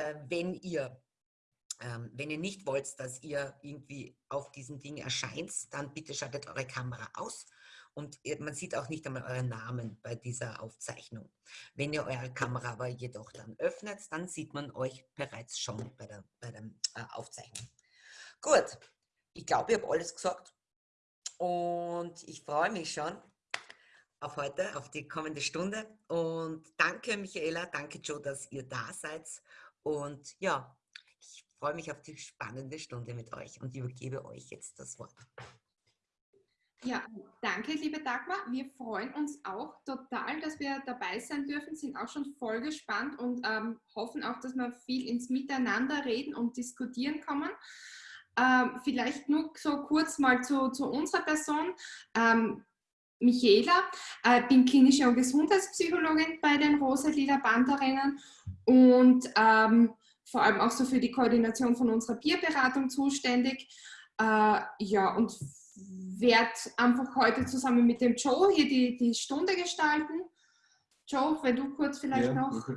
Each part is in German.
äh, wenn ihr ähm, wenn ihr nicht wollt, dass ihr irgendwie auf diesem Ding erscheint, dann bitte schaltet eure Kamera aus und man sieht auch nicht einmal euren Namen bei dieser Aufzeichnung. Wenn ihr eure Kamera aber jedoch dann öffnet, dann sieht man euch bereits schon bei der, bei der äh, Aufzeichnung. Gut, ich glaube, ich habe alles gesagt und ich freue mich schon auf heute, auf die kommende Stunde und danke Michaela, danke Joe, dass ihr da seid und ja, ich freue mich auf die spannende Stunde mit euch und übergebe euch jetzt das Wort. Ja, danke, liebe Dagmar. Wir freuen uns auch total, dass wir dabei sein dürfen, sind auch schon voll gespannt und ähm, hoffen auch, dass wir viel ins Miteinander reden und diskutieren kommen. Ähm, vielleicht nur so kurz mal zu, zu unserer Person. Ähm, Michaela, äh, bin klinische und Gesundheitspsychologin bei den Rosa-Lila Banderinnen und ähm, vor allem auch so für die Koordination von unserer Bierberatung zuständig. Äh, ja, und werde einfach heute zusammen mit dem Joe hier die, die Stunde gestalten. Joe, wenn du kurz vielleicht ja. noch.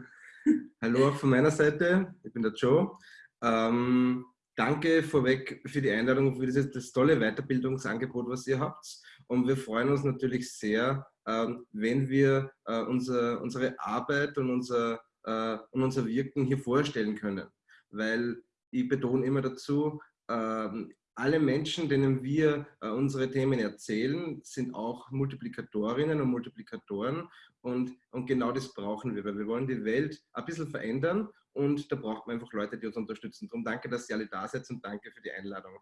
Hallo auch von meiner Seite, ich bin der Joe. Ähm, danke vorweg für die Einladung, für dieses das tolle Weiterbildungsangebot, was ihr habt. Und wir freuen uns natürlich sehr, ähm, wenn wir äh, unser, unsere Arbeit und unser, äh, und unser Wirken hier vorstellen können. Weil ich betone immer dazu, ähm, alle Menschen, denen wir äh, unsere Themen erzählen, sind auch Multiplikatorinnen und Multiplikatoren und, und genau das brauchen wir, weil wir wollen die Welt ein bisschen verändern und da braucht man einfach Leute, die uns unterstützen. Darum danke, dass ihr alle da seid und danke für die Einladung.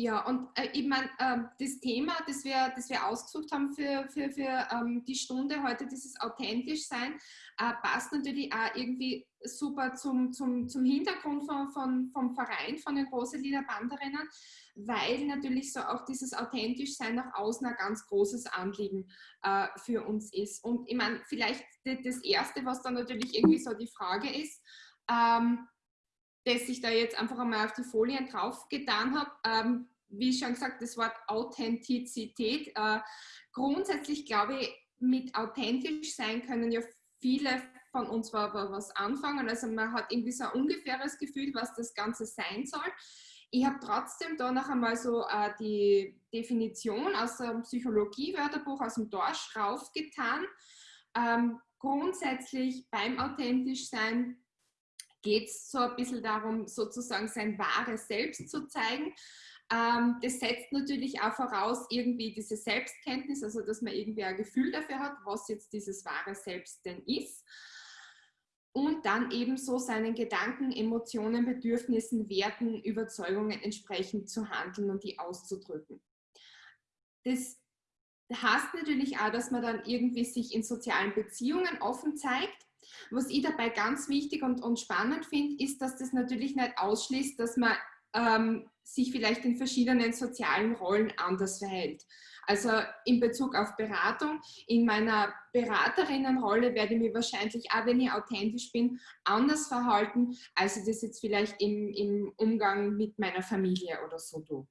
Ja, und äh, ich meine, äh, das Thema, das wir, das wir ausgesucht haben für, für, für ähm, die Stunde heute, dieses authentisch sein, äh, passt natürlich auch irgendwie super zum, zum, zum Hintergrund von, von, vom Verein, von den Roselieder Banderinnen, weil natürlich so auch dieses authentisch sein nach außen ein ganz großes Anliegen äh, für uns ist. Und ich meine, vielleicht das Erste, was dann natürlich irgendwie so die Frage ist, ähm, das ich da jetzt einfach einmal auf die Folien drauf getan habe. Ähm, wie schon gesagt, das Wort Authentizität. Äh, grundsätzlich glaube ich, mit authentisch sein können ja viele von uns was anfangen. Also man hat irgendwie so ein ungefähres Gefühl, was das Ganze sein soll. Ich habe trotzdem da noch einmal so äh, die Definition aus dem Psychologie-Wörterbuch aus dem Dorsch raufgetan. Ähm, grundsätzlich beim authentisch sein geht es so ein bisschen darum, sozusagen sein wahres Selbst zu zeigen. Ähm, das setzt natürlich auch voraus irgendwie diese Selbstkenntnis, also dass man irgendwie ein Gefühl dafür hat, was jetzt dieses wahre Selbst denn ist. Und dann ebenso seinen Gedanken, Emotionen, Bedürfnissen, Werten, Überzeugungen entsprechend zu handeln und die auszudrücken. Das heißt natürlich auch, dass man dann irgendwie sich in sozialen Beziehungen offen zeigt was ich dabei ganz wichtig und, und spannend finde, ist, dass das natürlich nicht ausschließt, dass man ähm, sich vielleicht in verschiedenen sozialen Rollen anders verhält. Also in Bezug auf Beratung, in meiner Beraterinnenrolle werde ich mich wahrscheinlich, auch wenn ich authentisch bin, anders verhalten, als ich das jetzt vielleicht im, im Umgang mit meiner Familie oder so tue.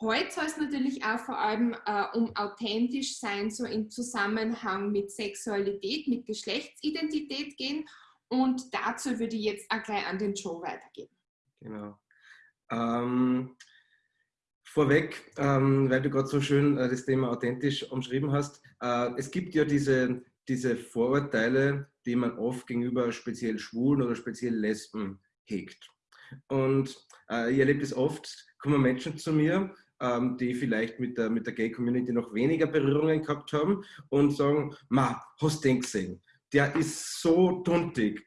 Heute soll es natürlich auch vor allem äh, um authentisch sein, so im Zusammenhang mit Sexualität, mit Geschlechtsidentität gehen. Und dazu würde ich jetzt auch gleich an den Joe weitergeben. Genau. Ähm, vorweg, ähm, weil du gerade so schön äh, das Thema authentisch umschrieben hast, äh, es gibt ja diese, diese Vorurteile, die man oft gegenüber speziell Schwulen oder speziell Lesben hegt. Und äh, ich erlebe das oft, kommen Menschen zu mir ähm, die vielleicht mit der, mit der Gay-Community noch weniger Berührungen gehabt haben und sagen, ma, hast du den gesehen? Der ist so tuntig.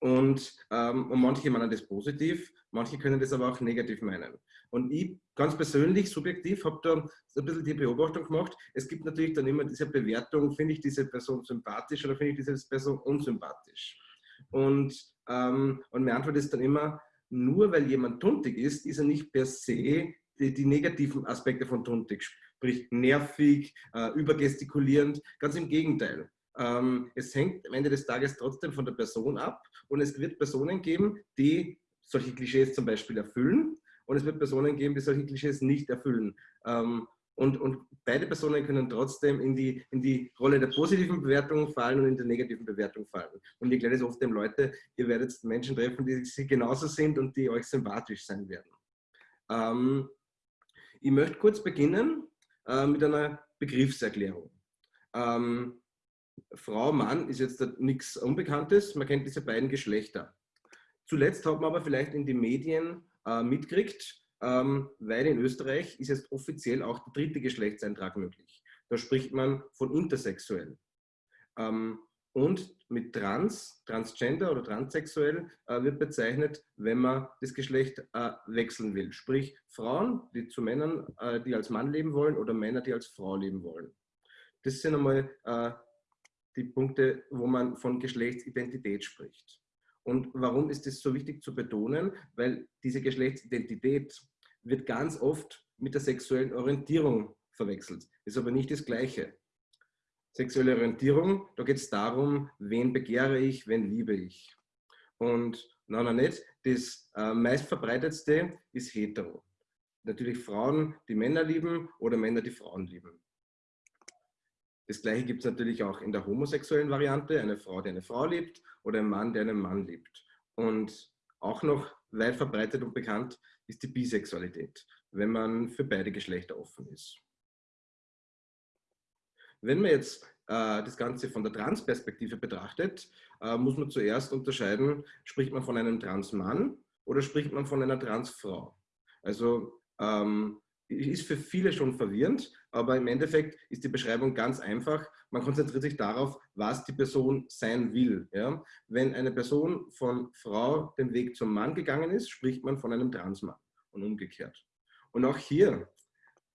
Und, ähm, und manche meinen das positiv, manche können das aber auch negativ meinen. Und ich ganz persönlich, subjektiv, habe da ein bisschen die Beobachtung gemacht. Es gibt natürlich dann immer diese Bewertung, finde ich diese Person sympathisch oder finde ich diese Person unsympathisch. Und, ähm, und meine Antwort ist dann immer, nur weil jemand tuntig ist, ist er nicht per se die, negativen Aspekte von Tontik, sprich nervig, äh, übergestikulierend. Ganz im Gegenteil. Ähm, es hängt am Ende des Tages trotzdem von der Person ab und es wird Personen geben, die solche Klischees zum Beispiel erfüllen und es wird Personen geben, die solche Klischees nicht erfüllen. Ähm, Und, und beide Personen können trotzdem in die, in die Rolle der positiven Bewertung fallen und in der negativen Bewertung fallen. Und ich erkläre das oft den Leuten, ihr werdet Menschen treffen, die, die genauso sind und die euch sympathisch sein werden. Ähm, ich möchte kurz beginnen äh, mit einer Begriffserklärung. Ähm, Frau, Mann ist jetzt nichts Unbekanntes, man kennt diese beiden Geschlechter. Zuletzt hat man aber vielleicht in den Medien äh, mitgekriegt, ähm, weil in Österreich ist jetzt offiziell auch der dritte Geschlechtseintrag möglich. Da spricht man von intersexuell. Ähm, und mit trans, transgender oder transsexuell äh, wird bezeichnet, wenn man das Geschlecht äh, wechseln will. Sprich Frauen, die zu Männern, äh, die als Mann leben wollen oder Männer, die als Frau leben wollen. Das sind einmal äh, die Punkte, wo man von Geschlechtsidentität spricht. Und warum ist es so wichtig zu betonen? Weil diese Geschlechtsidentität wird ganz oft mit der sexuellen Orientierung verwechselt. Ist aber nicht das Gleiche. Sexuelle Orientierung, da geht es darum, wen begehre ich, wen liebe ich. Und nein, nein, nicht. Das äh, meistverbreitetste ist hetero. Natürlich Frauen, die Männer lieben oder Männer, die Frauen lieben. Das gleiche gibt es natürlich auch in der homosexuellen Variante, eine Frau, die eine Frau liebt oder ein Mann, der einen Mann liebt. Und auch noch weit verbreitet und bekannt ist die Bisexualität, wenn man für beide Geschlechter offen ist. Wenn man jetzt äh, das Ganze von der Trans-Perspektive betrachtet, äh, muss man zuerst unterscheiden, spricht man von einem Trans-Mann oder spricht man von einer Trans-Frau. Also ähm, ist für viele schon verwirrend, aber im Endeffekt ist die Beschreibung ganz einfach. Man konzentriert sich darauf, was die Person sein will. Ja? Wenn eine Person von Frau den Weg zum Mann gegangen ist, spricht man von einem Transmann und umgekehrt. Und auch hier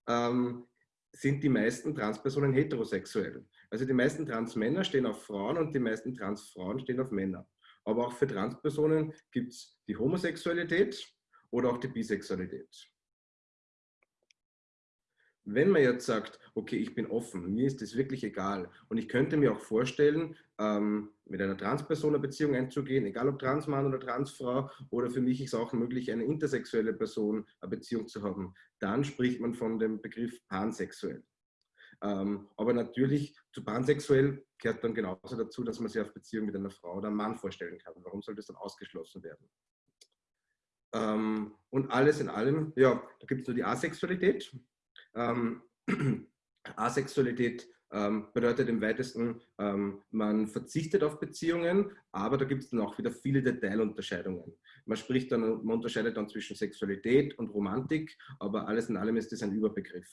ähm, sind die meisten Transpersonen heterosexuell. Also die meisten Transmänner stehen auf Frauen und die meisten Transfrauen stehen auf Männer. Aber auch für Transpersonen gibt es die Homosexualität oder auch die Bisexualität. Wenn man jetzt sagt, okay, ich bin offen, mir ist das wirklich egal und ich könnte mir auch vorstellen, ähm, mit einer Transperson eine Beziehung einzugehen, egal ob Transmann oder Transfrau oder für mich ist es auch möglich, eine intersexuelle Person eine Beziehung zu haben, dann spricht man von dem Begriff pansexuell. Ähm, aber natürlich zu pansexuell gehört dann genauso dazu, dass man sich auf Beziehung mit einer Frau oder einem Mann vorstellen kann. Warum soll das dann ausgeschlossen werden? Ähm, und alles in allem, ja, da gibt es nur die Asexualität. Ähm, Asexualität ähm, bedeutet im weitesten, ähm, man verzichtet auf Beziehungen, aber da gibt es dann auch wieder viele Detailunterscheidungen. Man spricht dann, man unterscheidet dann zwischen Sexualität und Romantik, aber alles in allem ist das ein Überbegriff.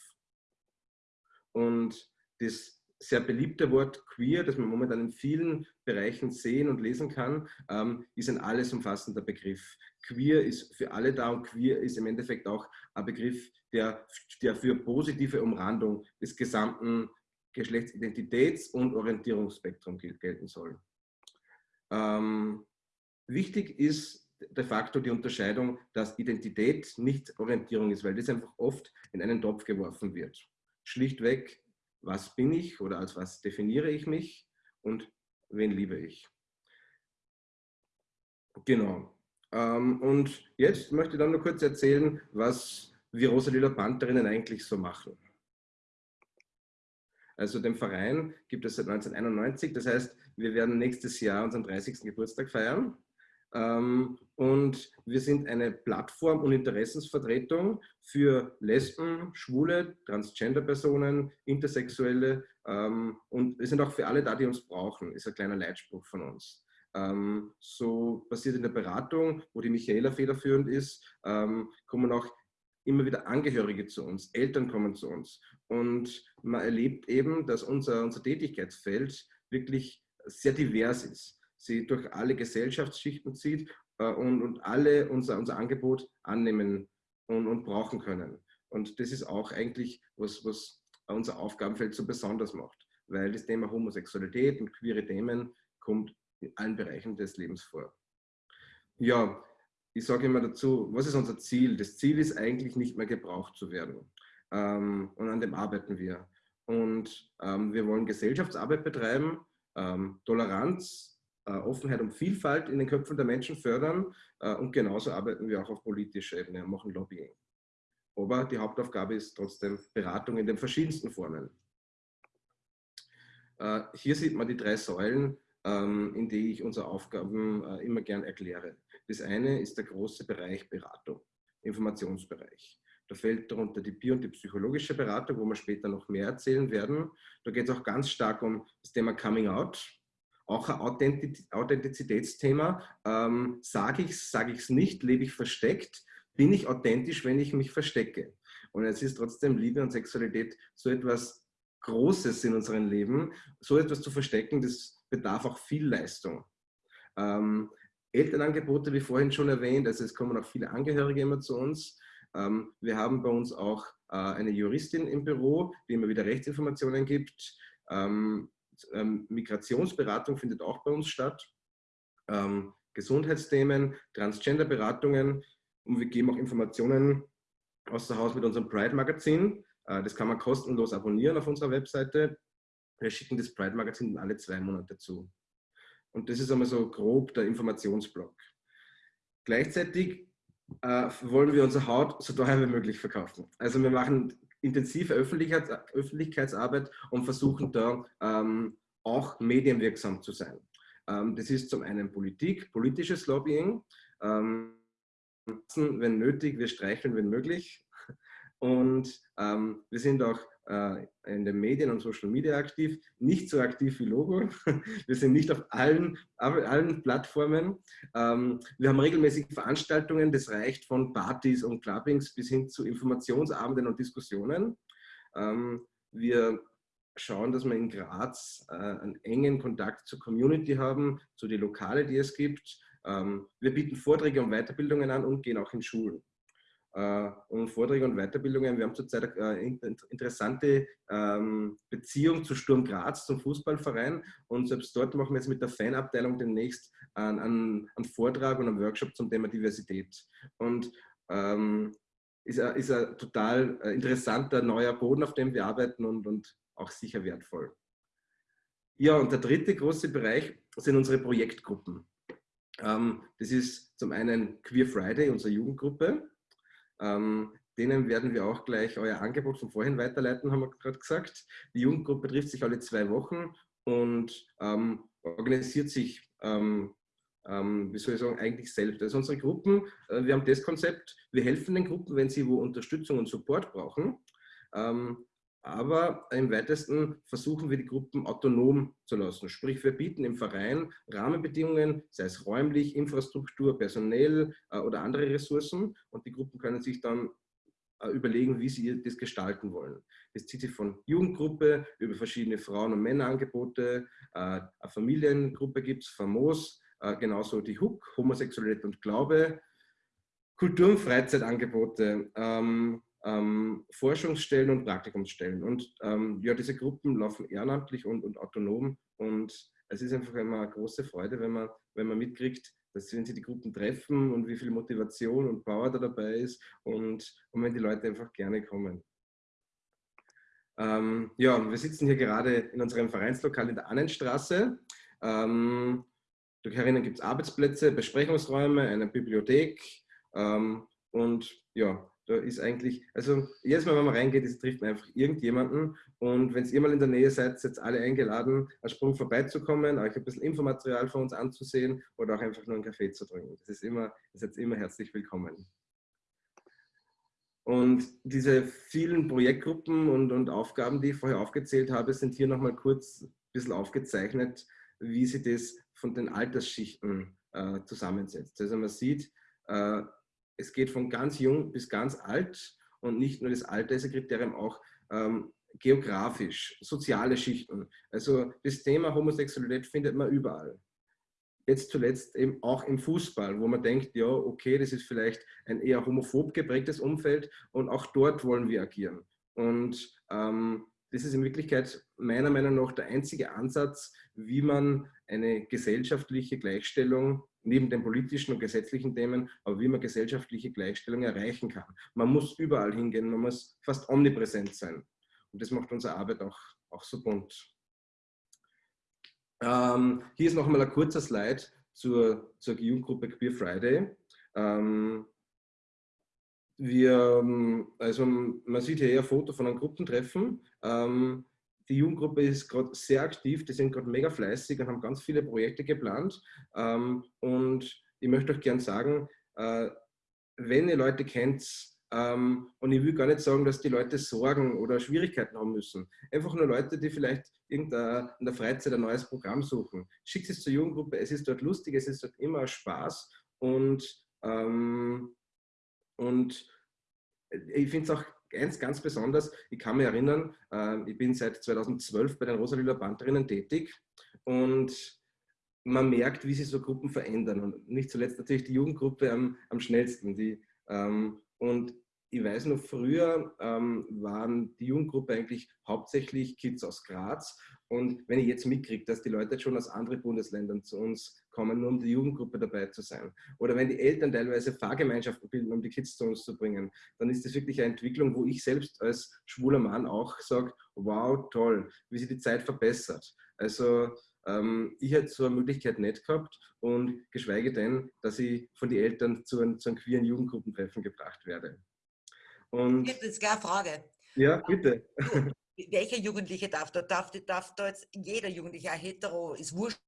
Und das sehr beliebte Wort queer, das man momentan in vielen Bereichen sehen und lesen kann, ähm, ist ein alles umfassender Begriff. Queer ist für alle da und queer ist im Endeffekt auch ein Begriff, der, der für positive Umrandung des gesamten Geschlechtsidentitäts- und Orientierungsspektrums gelten soll. Ähm, wichtig ist de facto die Unterscheidung, dass Identität nicht Orientierung ist, weil das einfach oft in einen Topf geworfen wird. Schlichtweg, was bin ich oder als was definiere ich mich und wen liebe ich. Genau. Ähm, und jetzt möchte ich dann nur kurz erzählen, was wir Rosalila Pantherinnen eigentlich so machen. Also den Verein gibt es seit 1991, das heißt, wir werden nächstes Jahr unseren 30. Geburtstag feiern. Ähm, und wir sind eine Plattform und Interessensvertretung für Lesben, Schwule, Transgender-Personen, Intersexuelle ähm, und wir sind auch für alle da, die uns brauchen, ist ein kleiner Leitspruch von uns. Ähm, so passiert in der Beratung, wo die Michaela federführend ist, kommen auch immer wieder Angehörige zu uns, Eltern kommen zu uns. Und man erlebt eben, dass unser, unser Tätigkeitsfeld wirklich sehr divers ist. Sie durch alle Gesellschaftsschichten zieht äh, und, und alle unser, unser Angebot annehmen und, und brauchen können. Und das ist auch eigentlich, was, was unser Aufgabenfeld so besonders macht, weil das Thema Homosexualität und queere Themen kommt in allen Bereichen des Lebens vor. Ja, ich sage immer dazu, was ist unser Ziel? Das Ziel ist eigentlich nicht mehr gebraucht zu werden. Ähm, und an dem arbeiten wir. Und ähm, wir wollen Gesellschaftsarbeit betreiben, ähm, Toleranz, Offenheit und Vielfalt in den Köpfen der Menschen fördern. Äh, und genauso arbeiten wir auch auf politischer Ebene und machen Lobbying. Aber die Hauptaufgabe ist trotzdem Beratung in den verschiedensten Formen. Äh, hier sieht man die drei Säulen, ähm, in die ich unsere Aufgaben äh, immer gern erkläre. Das eine ist der große Bereich Beratung, Informationsbereich. Da fällt darunter die bio- und die psychologische Beratung, wo wir später noch mehr erzählen werden. Da geht es auch ganz stark um das Thema Coming Out, auch ein Authentizitätsthema. Ähm, sage ich es, sage ich es nicht, lebe ich versteckt, bin ich authentisch, wenn ich mich verstecke. Und es ist trotzdem Liebe und Sexualität so etwas Großes in unserem Leben. So etwas zu verstecken, das bedarf auch viel Leistung. Ähm, Elternangebote, wie vorhin schon erwähnt, also es kommen auch viele Angehörige immer zu uns. Ähm, wir haben bei uns auch äh, eine Juristin im Büro, die immer wieder Rechtsinformationen gibt. Ähm, ähm, Migrationsberatung findet auch bei uns statt. Ähm, Gesundheitsthemen, Transgender-Beratungen und wir geben auch Informationen außer Haus mit unserem Pride-Magazin. Äh, das kann man kostenlos abonnieren auf unserer Webseite. Wir schicken das Pride-Magazin alle zwei Monate zu. Und das ist einmal so grob der Informationsblock. Gleichzeitig äh, wollen wir unsere Haut so teuer wie möglich verkaufen. Also wir machen intensive Öffentlichkeits Öffentlichkeitsarbeit und versuchen da ähm, auch medienwirksam zu sein. Ähm, das ist zum einen Politik, politisches Lobbying, ähm, wenn nötig, wir streicheln, wenn möglich. Und ähm, wir sind auch in den Medien und Social Media aktiv, nicht so aktiv wie Logo. Wir sind nicht auf allen, allen Plattformen. Ähm, wir haben regelmäßig Veranstaltungen, das reicht von Partys und Clubbings bis hin zu Informationsabenden und Diskussionen. Ähm, wir schauen, dass wir in Graz äh, einen engen Kontakt zur Community haben, zu den Lokale, die es gibt. Ähm, wir bieten Vorträge und Weiterbildungen an und gehen auch in Schulen. Äh, und Vorträge und Weiterbildungen. Wir haben zurzeit eine interessante ähm, Beziehung zu Sturm Graz, zum Fußballverein. Und selbst dort machen wir jetzt mit der Fanabteilung demnächst einen, einen, einen Vortrag und einen Workshop zum Thema Diversität. Und ähm, ist, ein, ist ein total äh, interessanter neuer Boden, auf dem wir arbeiten und, und auch sicher wertvoll. Ja, und der dritte große Bereich sind unsere Projektgruppen. Ähm, das ist zum einen Queer Friday, unsere Jugendgruppe. Ähm, denen werden wir auch gleich euer Angebot von vorhin weiterleiten, haben wir gerade gesagt. Die Jugendgruppe trifft sich alle zwei Wochen und ähm, organisiert sich, ähm, ähm, wie soll ich sagen, eigentlich selbst. Also unsere Gruppen, äh, wir haben das Konzept, wir helfen den Gruppen, wenn sie wo Unterstützung und Support brauchen. Ähm, aber im weitesten versuchen wir die Gruppen autonom zu lassen. Sprich, wir bieten im Verein Rahmenbedingungen, sei es räumlich, Infrastruktur, personell äh, oder andere Ressourcen und die Gruppen können sich dann äh, überlegen, wie sie das gestalten wollen. Das zieht sich von Jugendgruppe über verschiedene Frauen- und Männerangebote, äh, eine Familiengruppe gibt es, Famos, genauso die HUK, Homosexualität und Glaube, Kultur- und Freizeitangebote, ähm, ähm, Forschungsstellen und Praktikumsstellen. Und ähm, ja, diese Gruppen laufen ehrenamtlich und, und autonom. Und es ist einfach immer eine große Freude, wenn man, wenn man mitkriegt, dass wenn sie die Gruppen treffen und wie viel Motivation und Power da dabei ist und, und wenn die Leute einfach gerne kommen. Ähm, ja, wir sitzen hier gerade in unserem Vereinslokal in der Annenstraße. Ähm, herinnen gibt es Arbeitsplätze, Besprechungsräume, eine Bibliothek ähm, und ja, da ist eigentlich, also jedes Mal, wenn man reingeht, ist, trifft man einfach irgendjemanden. Und wenn ihr mal in der Nähe seid, seid alle eingeladen, einen Sprung vorbeizukommen, euch ein bisschen Infomaterial von uns anzusehen oder auch einfach nur einen Kaffee zu trinken. Das ist immer, ihr seid immer herzlich willkommen. Und diese vielen Projektgruppen und, und Aufgaben, die ich vorher aufgezählt habe, sind hier nochmal kurz ein bisschen aufgezeichnet, wie sie das von den Altersschichten äh, zusammensetzt. Also man sieht, äh, es geht von ganz jung bis ganz alt und nicht nur das Alter ist ein Kriterium, auch ähm, geografisch, soziale Schichten. Also das Thema Homosexualität findet man überall. Jetzt zuletzt eben auch im Fußball, wo man denkt, ja, okay, das ist vielleicht ein eher homophob geprägtes Umfeld und auch dort wollen wir agieren. Und ähm, das ist in Wirklichkeit meiner Meinung nach der einzige Ansatz, wie man eine gesellschaftliche Gleichstellung neben den politischen und gesetzlichen Themen, aber wie man gesellschaftliche Gleichstellung erreichen kann. Man muss überall hingehen, man muss fast omnipräsent sein. Und das macht unsere Arbeit auch, auch so bunt. Ähm, hier ist noch mal ein kurzer Slide zur, zur Jugendgruppe Queer Friday. Ähm, wir, ähm, also man sieht hier ein Foto von einem Gruppentreffen. Ähm, die Jugendgruppe ist gerade sehr aktiv, die sind gerade mega fleißig und haben ganz viele Projekte geplant. Ähm, und ich möchte euch gern sagen, äh, wenn ihr Leute kennt, ähm, und ich will gar nicht sagen, dass die Leute Sorgen oder Schwierigkeiten haben müssen. Einfach nur Leute, die vielleicht in der Freizeit ein neues Programm suchen. Schickt es zur Jugendgruppe, es ist dort lustig, es ist dort immer Spaß und, ähm, und ich finde es auch ganz, ganz besonders, ich kann mich erinnern, äh, ich bin seit 2012 bei den Rosalila Pantherinnen tätig und man merkt, wie sich so Gruppen verändern und nicht zuletzt natürlich die Jugendgruppe am, am schnellsten. Die, ähm, und ich weiß noch, früher ähm, waren die Jugendgruppe eigentlich hauptsächlich Kids aus Graz. Und wenn ich jetzt mitkriege, dass die Leute schon aus anderen Bundesländern zu uns kommen, nur um die Jugendgruppe dabei zu sein, oder wenn die Eltern teilweise Fahrgemeinschaften bilden, um die Kids zu uns zu bringen, dann ist das wirklich eine Entwicklung, wo ich selbst als schwuler Mann auch sage, wow, toll, wie sich die Zeit verbessert. Also ähm, ich hätte so eine Möglichkeit nicht gehabt und geschweige denn, dass ich von den Eltern zu zu einem queeren Jugendgruppentreffen gebracht werde. Und ich habe jetzt eine Frage. Ja, bitte. Welcher Jugendliche darf da? Darf, darf da jetzt jeder Jugendliche, ein hetero, ist wurscht,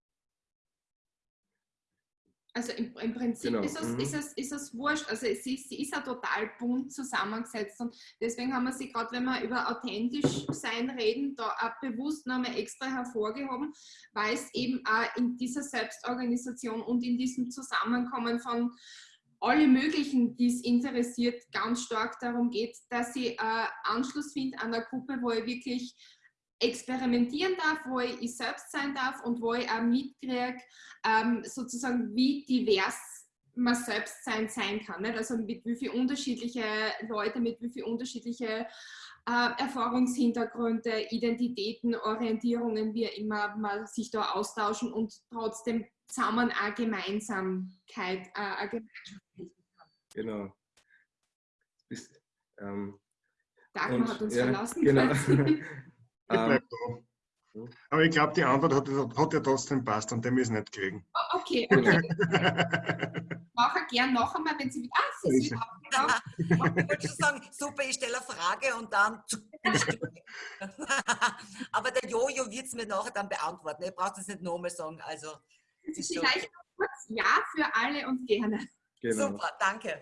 also im, im Prinzip genau. ist, es, mhm. ist, es, ist es wurscht. Also ist, sie ist ja total bunt zusammengesetzt und deswegen haben wir sie gerade, wenn wir über authentisch sein reden, da auch bewusst nochmal extra hervorgehoben, weil es eben auch in dieser Selbstorganisation und in diesem Zusammenkommen von alle möglichen, die es interessiert, ganz stark darum geht, dass sie äh, Anschluss finden an einer Gruppe, wo ich wirklich experimentieren darf, wo ich, ich selbst sein darf und wo ich auch mitkriege, ähm, sozusagen wie divers man selbst sein sein kann. Nicht? Also mit wie viele unterschiedliche Leute, mit wie viele unterschiedliche äh, Erfahrungshintergründe, Identitäten, Orientierungen, wie immer man sich da austauschen und trotzdem zusammen eine Gemeinsamkeit, äh, eine Gemeinschaftlichkeit Genau. Bist, ähm, Dagmar hat uns ja, verlassen. Genau. Ich ähm, bleib da. Aber ich glaube, die Antwort hat, hat ja trotzdem passt und dem ist nicht kriegen. Oh, okay, okay. Mache gern noch einmal, wenn Sie wieder. Ah, Sie sind Ich wollte schon sagen, super, ich stelle eine Frage und dann. Aber der Jojo wird es mir nachher dann beantworten. Ihr braucht es nicht nochmal sagen. Also, Vielleicht noch kurz Ja für alle und gerne. Genau. Super, danke.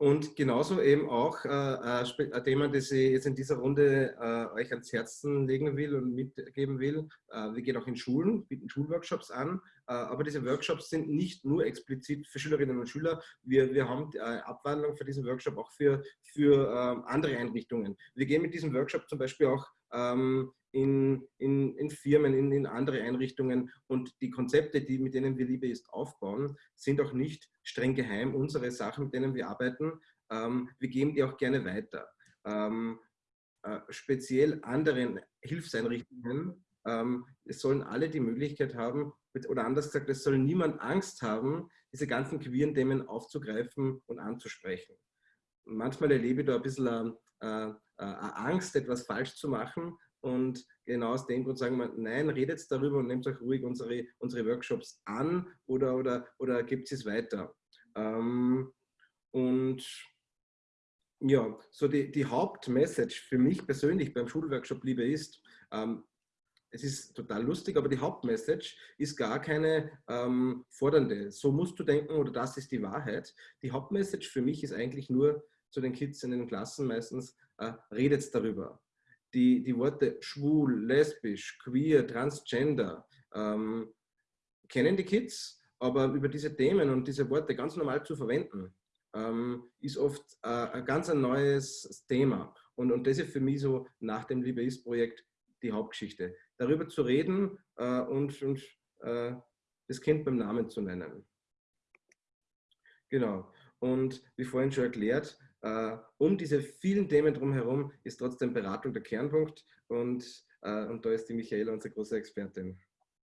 Und genauso eben auch äh, ein Thema, das ich jetzt in dieser Runde äh, euch ans Herzen legen will und mitgeben will. Äh, wir gehen auch in Schulen, bieten Schulworkshops an, äh, aber diese Workshops sind nicht nur explizit für Schülerinnen und Schüler. Wir, wir haben äh, Abwandlung für diesen Workshop auch für, für ähm, andere Einrichtungen. Wir gehen mit diesem Workshop zum Beispiel auch ähm, in, in, in Firmen, in, in andere Einrichtungen. Und die Konzepte, die, mit denen wir Liebe ist aufbauen, sind auch nicht streng geheim. Unsere Sachen, mit denen wir arbeiten, ähm, wir geben die auch gerne weiter. Ähm, äh, speziell anderen Hilfseinrichtungen, ähm, es sollen alle die Möglichkeit haben, oder anders gesagt, es soll niemand Angst haben, diese ganzen queeren Themen aufzugreifen und anzusprechen. Manchmal erlebe ich da ein bisschen äh, äh, Angst, etwas falsch zu machen, und genau aus dem Grund sagen wir, nein, redet darüber und nehmt euch ruhig unsere, unsere Workshops an oder, oder, oder gebt es weiter. Ähm, und ja, so die, die Hauptmessage für mich persönlich beim Schulworkshop Liebe ist, ähm, es ist total lustig, aber die Hauptmessage ist gar keine ähm, fordernde. So musst du denken oder das ist die Wahrheit. Die Hauptmessage für mich ist eigentlich nur zu den Kids in den Klassen meistens, äh, redet darüber die, die Worte schwul, lesbisch, queer, transgender ähm, kennen die Kids, aber über diese Themen und diese Worte ganz normal zu verwenden, ähm, ist oft äh, ein ganz ein neues Thema. Und, und das ist für mich so nach dem Liebe ist Projekt die Hauptgeschichte. Darüber zu reden äh, und, und äh, das Kind beim Namen zu nennen. Genau. Und wie vorhin schon erklärt, um diese vielen Themen drumherum ist trotzdem Beratung der Kernpunkt und, äh, und da ist die Michaela unsere große Expertin.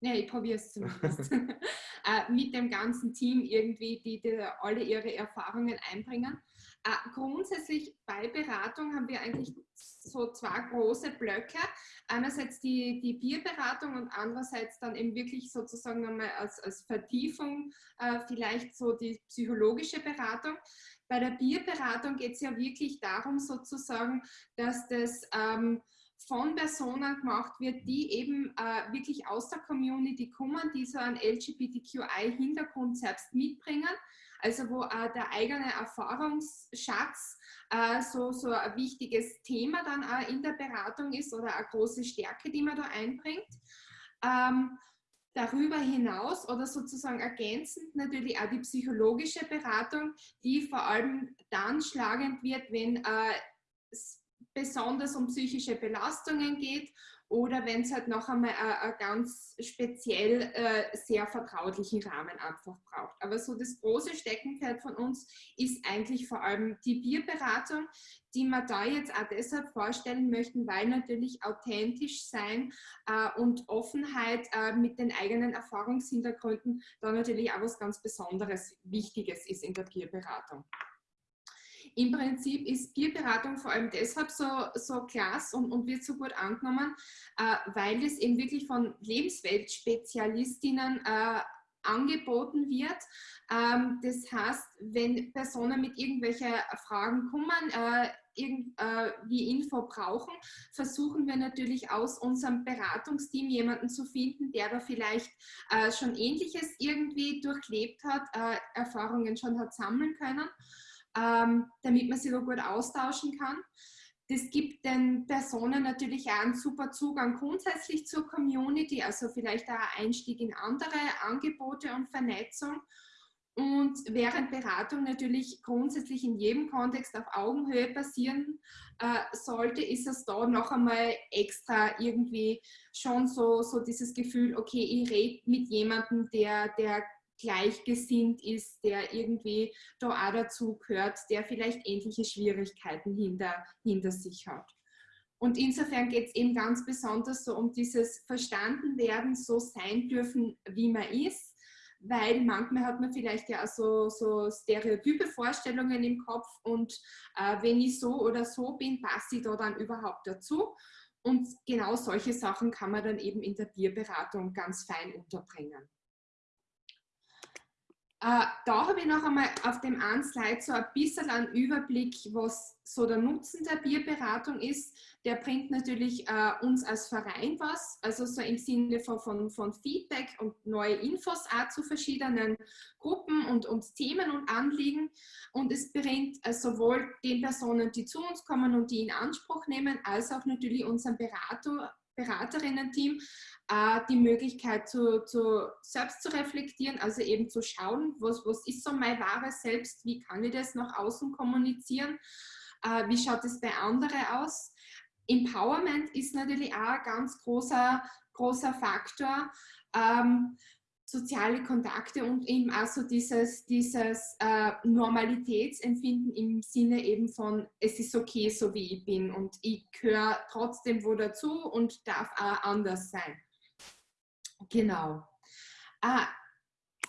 Ja, ich probiere es zumindest. äh, mit dem ganzen Team irgendwie, die, die, alle ihre Erfahrungen einbringen. Äh, grundsätzlich bei Beratung haben wir eigentlich so zwei große Blöcke. Einerseits die, die Bierberatung und andererseits dann eben wirklich sozusagen einmal als, als Vertiefung äh, vielleicht so die psychologische Beratung. Bei der Bierberatung geht es ja wirklich darum sozusagen, dass das ähm, von Personen gemacht wird, die eben äh, wirklich aus der Community kommen, die so einen LGBTQI-Hintergrund selbst mitbringen. Also wo äh, der eigene Erfahrungsschatz äh, so, so ein wichtiges Thema dann auch in der Beratung ist oder eine große Stärke, die man da einbringt. Ähm, darüber hinaus oder sozusagen ergänzend natürlich auch die psychologische Beratung, die vor allem dann schlagend wird, wenn äh, besonders um psychische Belastungen geht oder wenn es halt noch einmal einen ganz speziell äh, sehr vertraulichen Rahmen einfach braucht. Aber so das große Steckenpferd von uns ist eigentlich vor allem die Bierberatung, die wir da jetzt auch deshalb vorstellen möchten, weil natürlich authentisch sein äh, und Offenheit äh, mit den eigenen Erfahrungshintergründen da natürlich auch was ganz Besonderes, Wichtiges ist in der Bierberatung. Im Prinzip ist Bierberatung vor allem deshalb so, so klasse und, und wird so gut angenommen, äh, weil es eben wirklich von Lebensweltspezialistinnen äh, angeboten wird. Ähm, das heißt, wenn Personen mit irgendwelchen Fragen kommen, äh, irgend, äh, Info brauchen, versuchen wir natürlich aus unserem Beratungsteam jemanden zu finden, der da vielleicht äh, schon Ähnliches irgendwie durchlebt hat, äh, Erfahrungen schon hat sammeln können ähm, damit man sich da gut austauschen kann. Das gibt den Personen natürlich auch einen super Zugang grundsätzlich zur Community, also vielleicht auch Einstieg in andere Angebote und Vernetzung. Und während Beratung natürlich grundsätzlich in jedem Kontext auf Augenhöhe passieren äh, sollte, ist es da noch einmal extra irgendwie schon so, so dieses Gefühl, okay, ich rede mit jemandem, der, der gleichgesinnt ist, der irgendwie da auch dazu gehört, der vielleicht ähnliche Schwierigkeiten hinter, hinter sich hat. Und insofern geht es eben ganz besonders so um dieses Verstandenwerden, so sein dürfen, wie man ist, weil manchmal hat man vielleicht ja auch so, so stereotype Vorstellungen im Kopf und äh, wenn ich so oder so bin, passe ich da dann überhaupt dazu. Und genau solche Sachen kann man dann eben in der Bierberatung ganz fein unterbringen. Äh, da habe ich noch einmal auf dem einen Slide so ein bisschen einen Überblick, was so der Nutzen der Bierberatung ist. Der bringt natürlich äh, uns als Verein was, also so im Sinne von, von, von Feedback und neue Infos auch zu verschiedenen Gruppen und, und Themen und Anliegen. Und es bringt äh, sowohl den Personen, die zu uns kommen und die in Anspruch nehmen, als auch natürlich unseren Berater, Beraterinnen-Team die Möglichkeit, zu, zu, selbst zu reflektieren, also eben zu schauen, was, was ist so mein wahres Selbst, wie kann ich das nach außen kommunizieren, äh, wie schaut es bei anderen aus. Empowerment ist natürlich auch ein ganz großer, großer Faktor. Ähm, soziale Kontakte und eben auch so dieses, dieses äh, Normalitätsempfinden im Sinne eben von, es ist okay, so wie ich bin und ich gehöre trotzdem wo dazu und darf auch anders sein. Genau. Äh,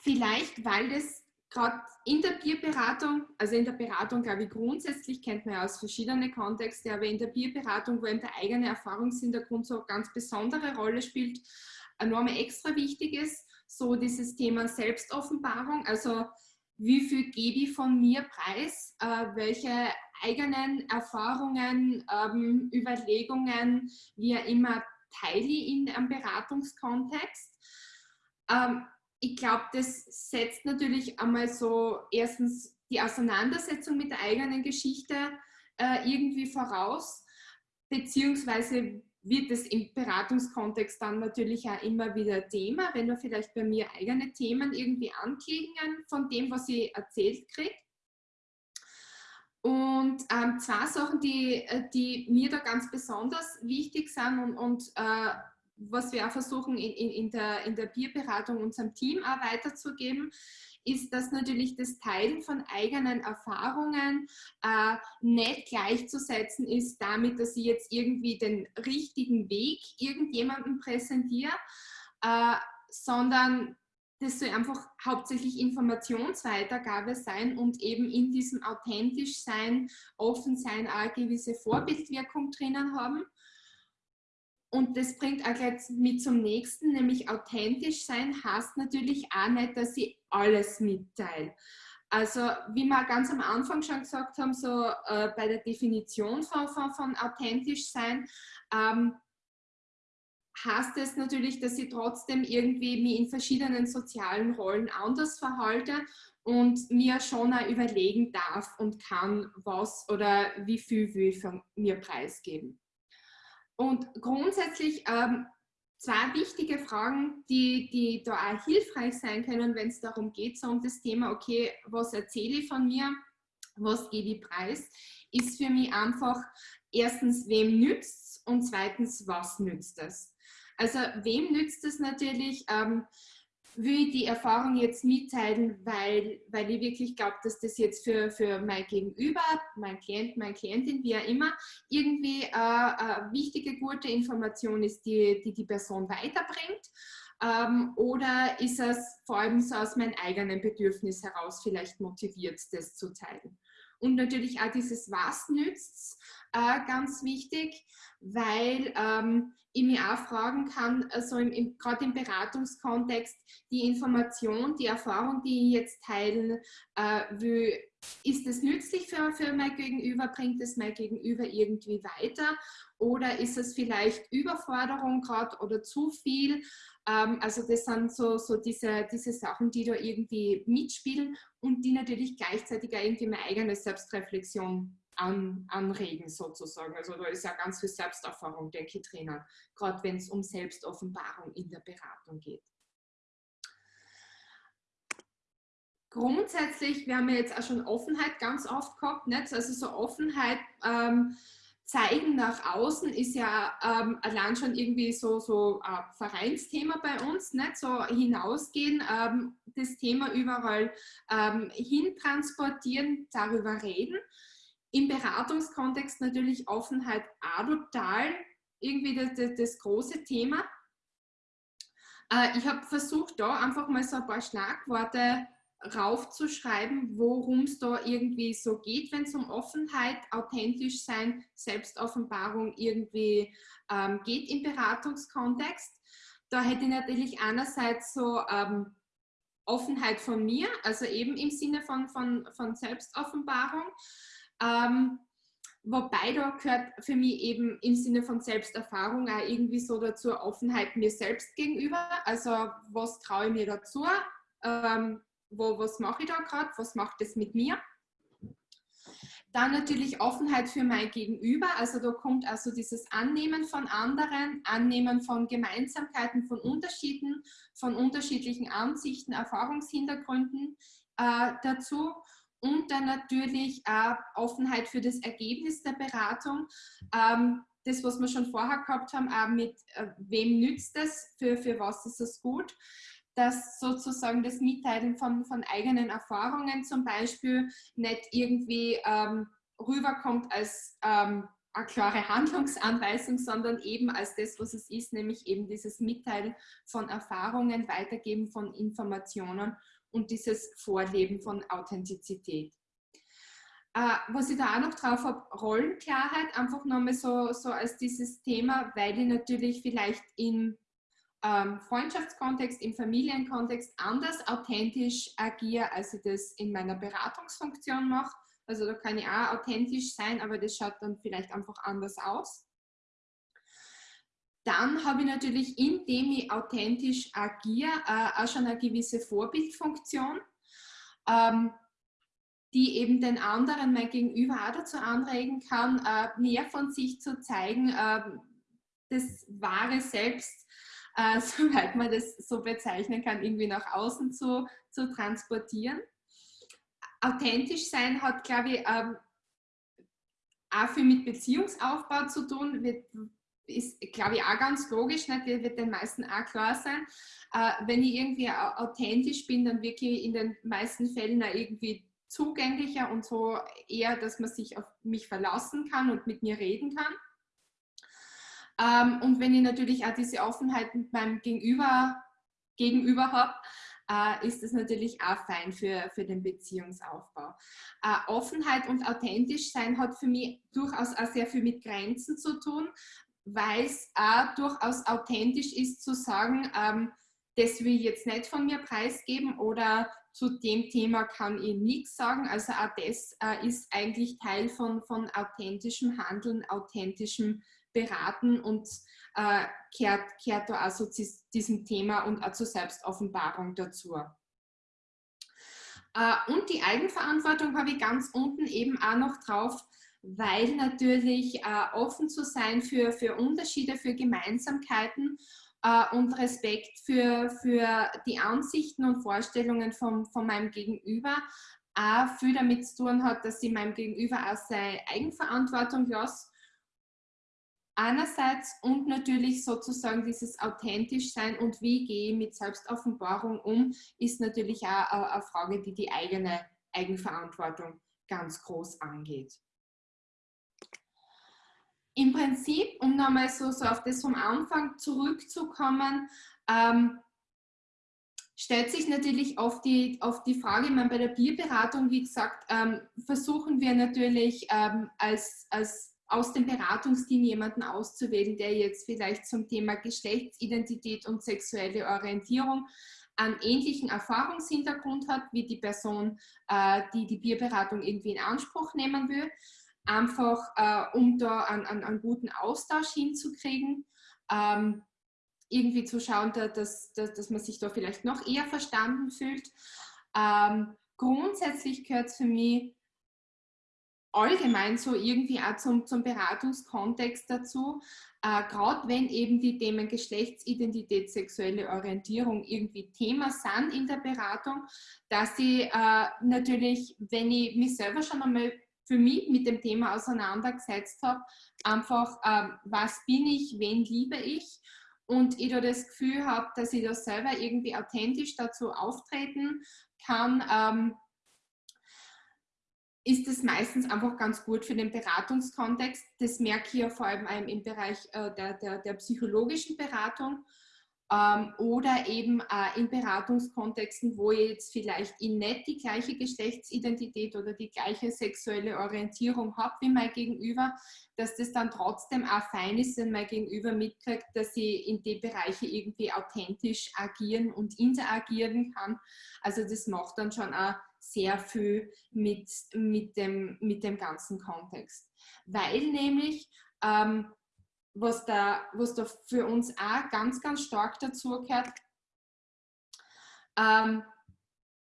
vielleicht, weil das gerade in der Bierberatung, also in der Beratung, glaube ich, grundsätzlich kennt man ja aus verschiedenen Kontexten, aber in der Bierberatung, wo eben der eigene Erfahrungshintergrund so eine ganz besondere Rolle spielt, enorm extra wichtig ist, so dieses Thema Selbstoffenbarung, also wie viel gebe ich von mir preis, äh, welche eigenen Erfahrungen, ähm, Überlegungen, auch immer, teile ich in einem Beratungskontext. Ähm, ich glaube, das setzt natürlich einmal so erstens die Auseinandersetzung mit der eigenen Geschichte äh, irgendwie voraus, beziehungsweise wird es im Beratungskontext dann natürlich auch immer wieder Thema, wenn du vielleicht bei mir eigene Themen irgendwie anklingen von dem, was ich erzählt kriege. Und ähm, zwei Sachen, die, äh, die mir da ganz besonders wichtig sind und, und äh, was wir auch versuchen in, in, in, der, in der Bierberatung unserem Team auch weiterzugeben, ist, dass natürlich das Teilen von eigenen Erfahrungen äh, nicht gleichzusetzen ist damit, dass ich jetzt irgendwie den richtigen Weg irgendjemandem präsentiere, äh, sondern das soll einfach hauptsächlich Informationsweitergabe sein und eben in diesem authentisch sein, offen sein, auch eine gewisse Vorbildwirkung drinnen haben. Und das bringt auch gleich mit zum nächsten, nämlich authentisch sein heißt natürlich auch nicht, dass ich alles mitteile. Also wie wir ganz am Anfang schon gesagt haben, so äh, bei der Definition von, von, von authentisch sein, ähm, heißt es natürlich, dass ich trotzdem irgendwie mich in verschiedenen sozialen Rollen anders verhalte und mir schon auch überlegen darf und kann, was oder wie viel will ich von mir preisgeben. Und grundsätzlich ähm, zwei wichtige Fragen, die, die da auch hilfreich sein können, wenn es darum geht, so um das Thema, okay, was erzähle ich von mir, was gebe ich preis, ist für mich einfach erstens, wem nützt es und zweitens, was nützt es. Also wem nützt es natürlich? Ähm, will ich die Erfahrung jetzt mitteilen, weil, weil ich wirklich glaube, dass das jetzt für, für mein Gegenüber, mein Klient, meine Klientin, wie auch immer, irgendwie äh, eine wichtige, gute Information ist, die die, die Person weiterbringt. Ähm, oder ist es vor allem so aus meinem eigenen Bedürfnis heraus vielleicht motiviert, das zu teilen? Und natürlich auch dieses Was nützt äh, ganz wichtig, weil ähm, ich mich auch fragen kann, also gerade im Beratungskontext, die Information, die Erfahrung, die ich jetzt teilen äh, will, ist es nützlich für, für mein Gegenüber, bringt es mein Gegenüber irgendwie weiter oder ist es vielleicht Überforderung gerade oder zu viel? Ähm, also das sind so, so diese, diese Sachen, die da irgendwie mitspielen und die natürlich gleichzeitig auch irgendwie meine eigene Selbstreflexion an, anregen sozusagen. Also da ist ja ganz viel Selbsterfahrung, denke ich, drinnen, gerade wenn es um Selbstoffenbarung in der Beratung geht. Grundsätzlich, wir haben ja jetzt auch schon Offenheit ganz oft gehabt, nicht? also so Offenheit ähm, zeigen nach außen ist ja ähm, allein schon irgendwie so, so ein Vereinsthema bei uns, nicht? so hinausgehen, ähm, das Thema überall ähm, hin transportieren, darüber reden im Beratungskontext natürlich Offenheit auch total irgendwie das, das, das große Thema. Äh, ich habe versucht, da einfach mal so ein paar Schlagworte raufzuschreiben, worum es da irgendwie so geht, wenn es um Offenheit, authentisch sein, Selbstoffenbarung irgendwie ähm, geht im Beratungskontext. Da hätte ich natürlich einerseits so ähm, Offenheit von mir, also eben im Sinne von, von, von Selbstoffenbarung. Ähm, wobei da gehört für mich eben im Sinne von Selbsterfahrung auch irgendwie so dazu Offenheit mir selbst gegenüber. Also was traue ich mir dazu? Ähm, wo, was mache ich da gerade? Was macht es mit mir? Dann natürlich Offenheit für mein Gegenüber. Also da kommt also dieses Annehmen von anderen, Annehmen von Gemeinsamkeiten, von Unterschieden, von unterschiedlichen Ansichten, Erfahrungshintergründen äh, dazu und dann natürlich auch Offenheit für das Ergebnis der Beratung. Ähm, das, was wir schon vorher gehabt haben, auch mit äh, wem nützt das, für, für was ist es gut, dass sozusagen das Mitteilen von, von eigenen Erfahrungen zum Beispiel nicht irgendwie ähm, rüberkommt als ähm, eine klare Handlungsanweisung, sondern eben als das, was es ist, nämlich eben dieses Mitteilen von Erfahrungen, Weitergeben von Informationen und dieses Vorleben von Authentizität. Äh, was ich da auch noch drauf habe, Rollenklarheit, einfach nochmal so, so als dieses Thema, weil ich natürlich vielleicht im ähm, Freundschaftskontext, im Familienkontext anders authentisch agiere, als ich das in meiner Beratungsfunktion mache. Also da kann ich auch authentisch sein, aber das schaut dann vielleicht einfach anders aus. Dann habe ich natürlich, indem ich authentisch agiere, äh, auch schon eine gewisse Vorbildfunktion, ähm, die eben den anderen, mein Gegenüber auch dazu anregen kann, äh, mehr von sich zu zeigen, äh, das wahre Selbst, äh, soweit man das so bezeichnen kann, irgendwie nach außen zu, zu transportieren. Authentisch sein hat, glaube ich, ähm, auch viel mit Beziehungsaufbau zu tun. Wir ist, glaube ich, auch ganz logisch, nicht? das wird den meisten auch klar sein. Äh, wenn ich irgendwie authentisch bin, dann wirklich in den meisten Fällen auch irgendwie zugänglicher und so eher, dass man sich auf mich verlassen kann und mit mir reden kann. Ähm, und wenn ich natürlich auch diese Offenheit mit meinem Gegenüber, Gegenüber habe, äh, ist das natürlich auch fein für, für den Beziehungsaufbau. Äh, Offenheit und authentisch sein hat für mich durchaus auch sehr viel mit Grenzen zu tun, weil es auch durchaus authentisch ist zu sagen, ähm, das will ich jetzt nicht von mir preisgeben oder zu dem Thema kann ich nichts sagen. Also auch das äh, ist eigentlich Teil von, von authentischem Handeln, authentischem Beraten und äh, kehrt, kehrt da also zu diesem Thema und auch zur Selbstoffenbarung dazu. Äh, und die Eigenverantwortung habe ich ganz unten eben auch noch drauf, weil natürlich äh, offen zu sein für, für Unterschiede, für Gemeinsamkeiten äh, und Respekt für, für die Ansichten und Vorstellungen von, von meinem Gegenüber auch viel damit zu tun hat, dass ich meinem Gegenüber auch seine Eigenverantwortung lasse. Einerseits und natürlich sozusagen dieses authentisch sein und wie gehe ich mit Selbstoffenbarung um, ist natürlich auch eine Frage, die die eigene Eigenverantwortung ganz groß angeht im Prinzip, um nochmal so, so auf das vom Anfang zurückzukommen, ähm, stellt sich natürlich oft die, auf die Frage, ich meine, bei der Bierberatung, wie gesagt, ähm, versuchen wir natürlich ähm, als, als aus dem Beratungsteam jemanden auszuwählen, der jetzt vielleicht zum Thema Geschlechtsidentität und sexuelle Orientierung einen ähnlichen Erfahrungshintergrund hat, wie die Person, äh, die die Bierberatung irgendwie in Anspruch nehmen will einfach äh, um da einen, einen, einen, guten Austausch hinzukriegen, ähm, irgendwie zu schauen, dass, dass, dass man sich da vielleicht noch eher verstanden fühlt. Ähm, grundsätzlich gehört es für mich allgemein so irgendwie auch zum, zum Beratungskontext dazu, äh, gerade wenn eben die Themen Geschlechtsidentität, sexuelle Orientierung irgendwie Thema sind in der Beratung, dass ich äh, natürlich, wenn ich mich selber schon einmal für mich mit dem Thema auseinandergesetzt habe. Einfach, ähm, was bin ich, wen liebe ich? Und ich da das Gefühl habe, dass ich da selber irgendwie authentisch dazu auftreten kann, ähm, ist es meistens einfach ganz gut für den Beratungskontext. Das merke ich ja vor allem im Bereich äh, der, der, der psychologischen Beratung ähm, oder eben äh, in Beratungskontexten, wo ich jetzt vielleicht ich nicht die gleiche Geschlechtsidentität oder die gleiche sexuelle Orientierung habe wie mein Gegenüber, dass das dann trotzdem auch fein ist, wenn mein Gegenüber mitkriegt, dass ich in die Bereiche irgendwie authentisch agieren und interagieren kann. Also das macht dann schon auch sehr viel mit, mit, dem, mit dem ganzen Kontext. Weil nämlich ähm, was da, was da für uns auch ganz, ganz stark dazu gehört, ähm,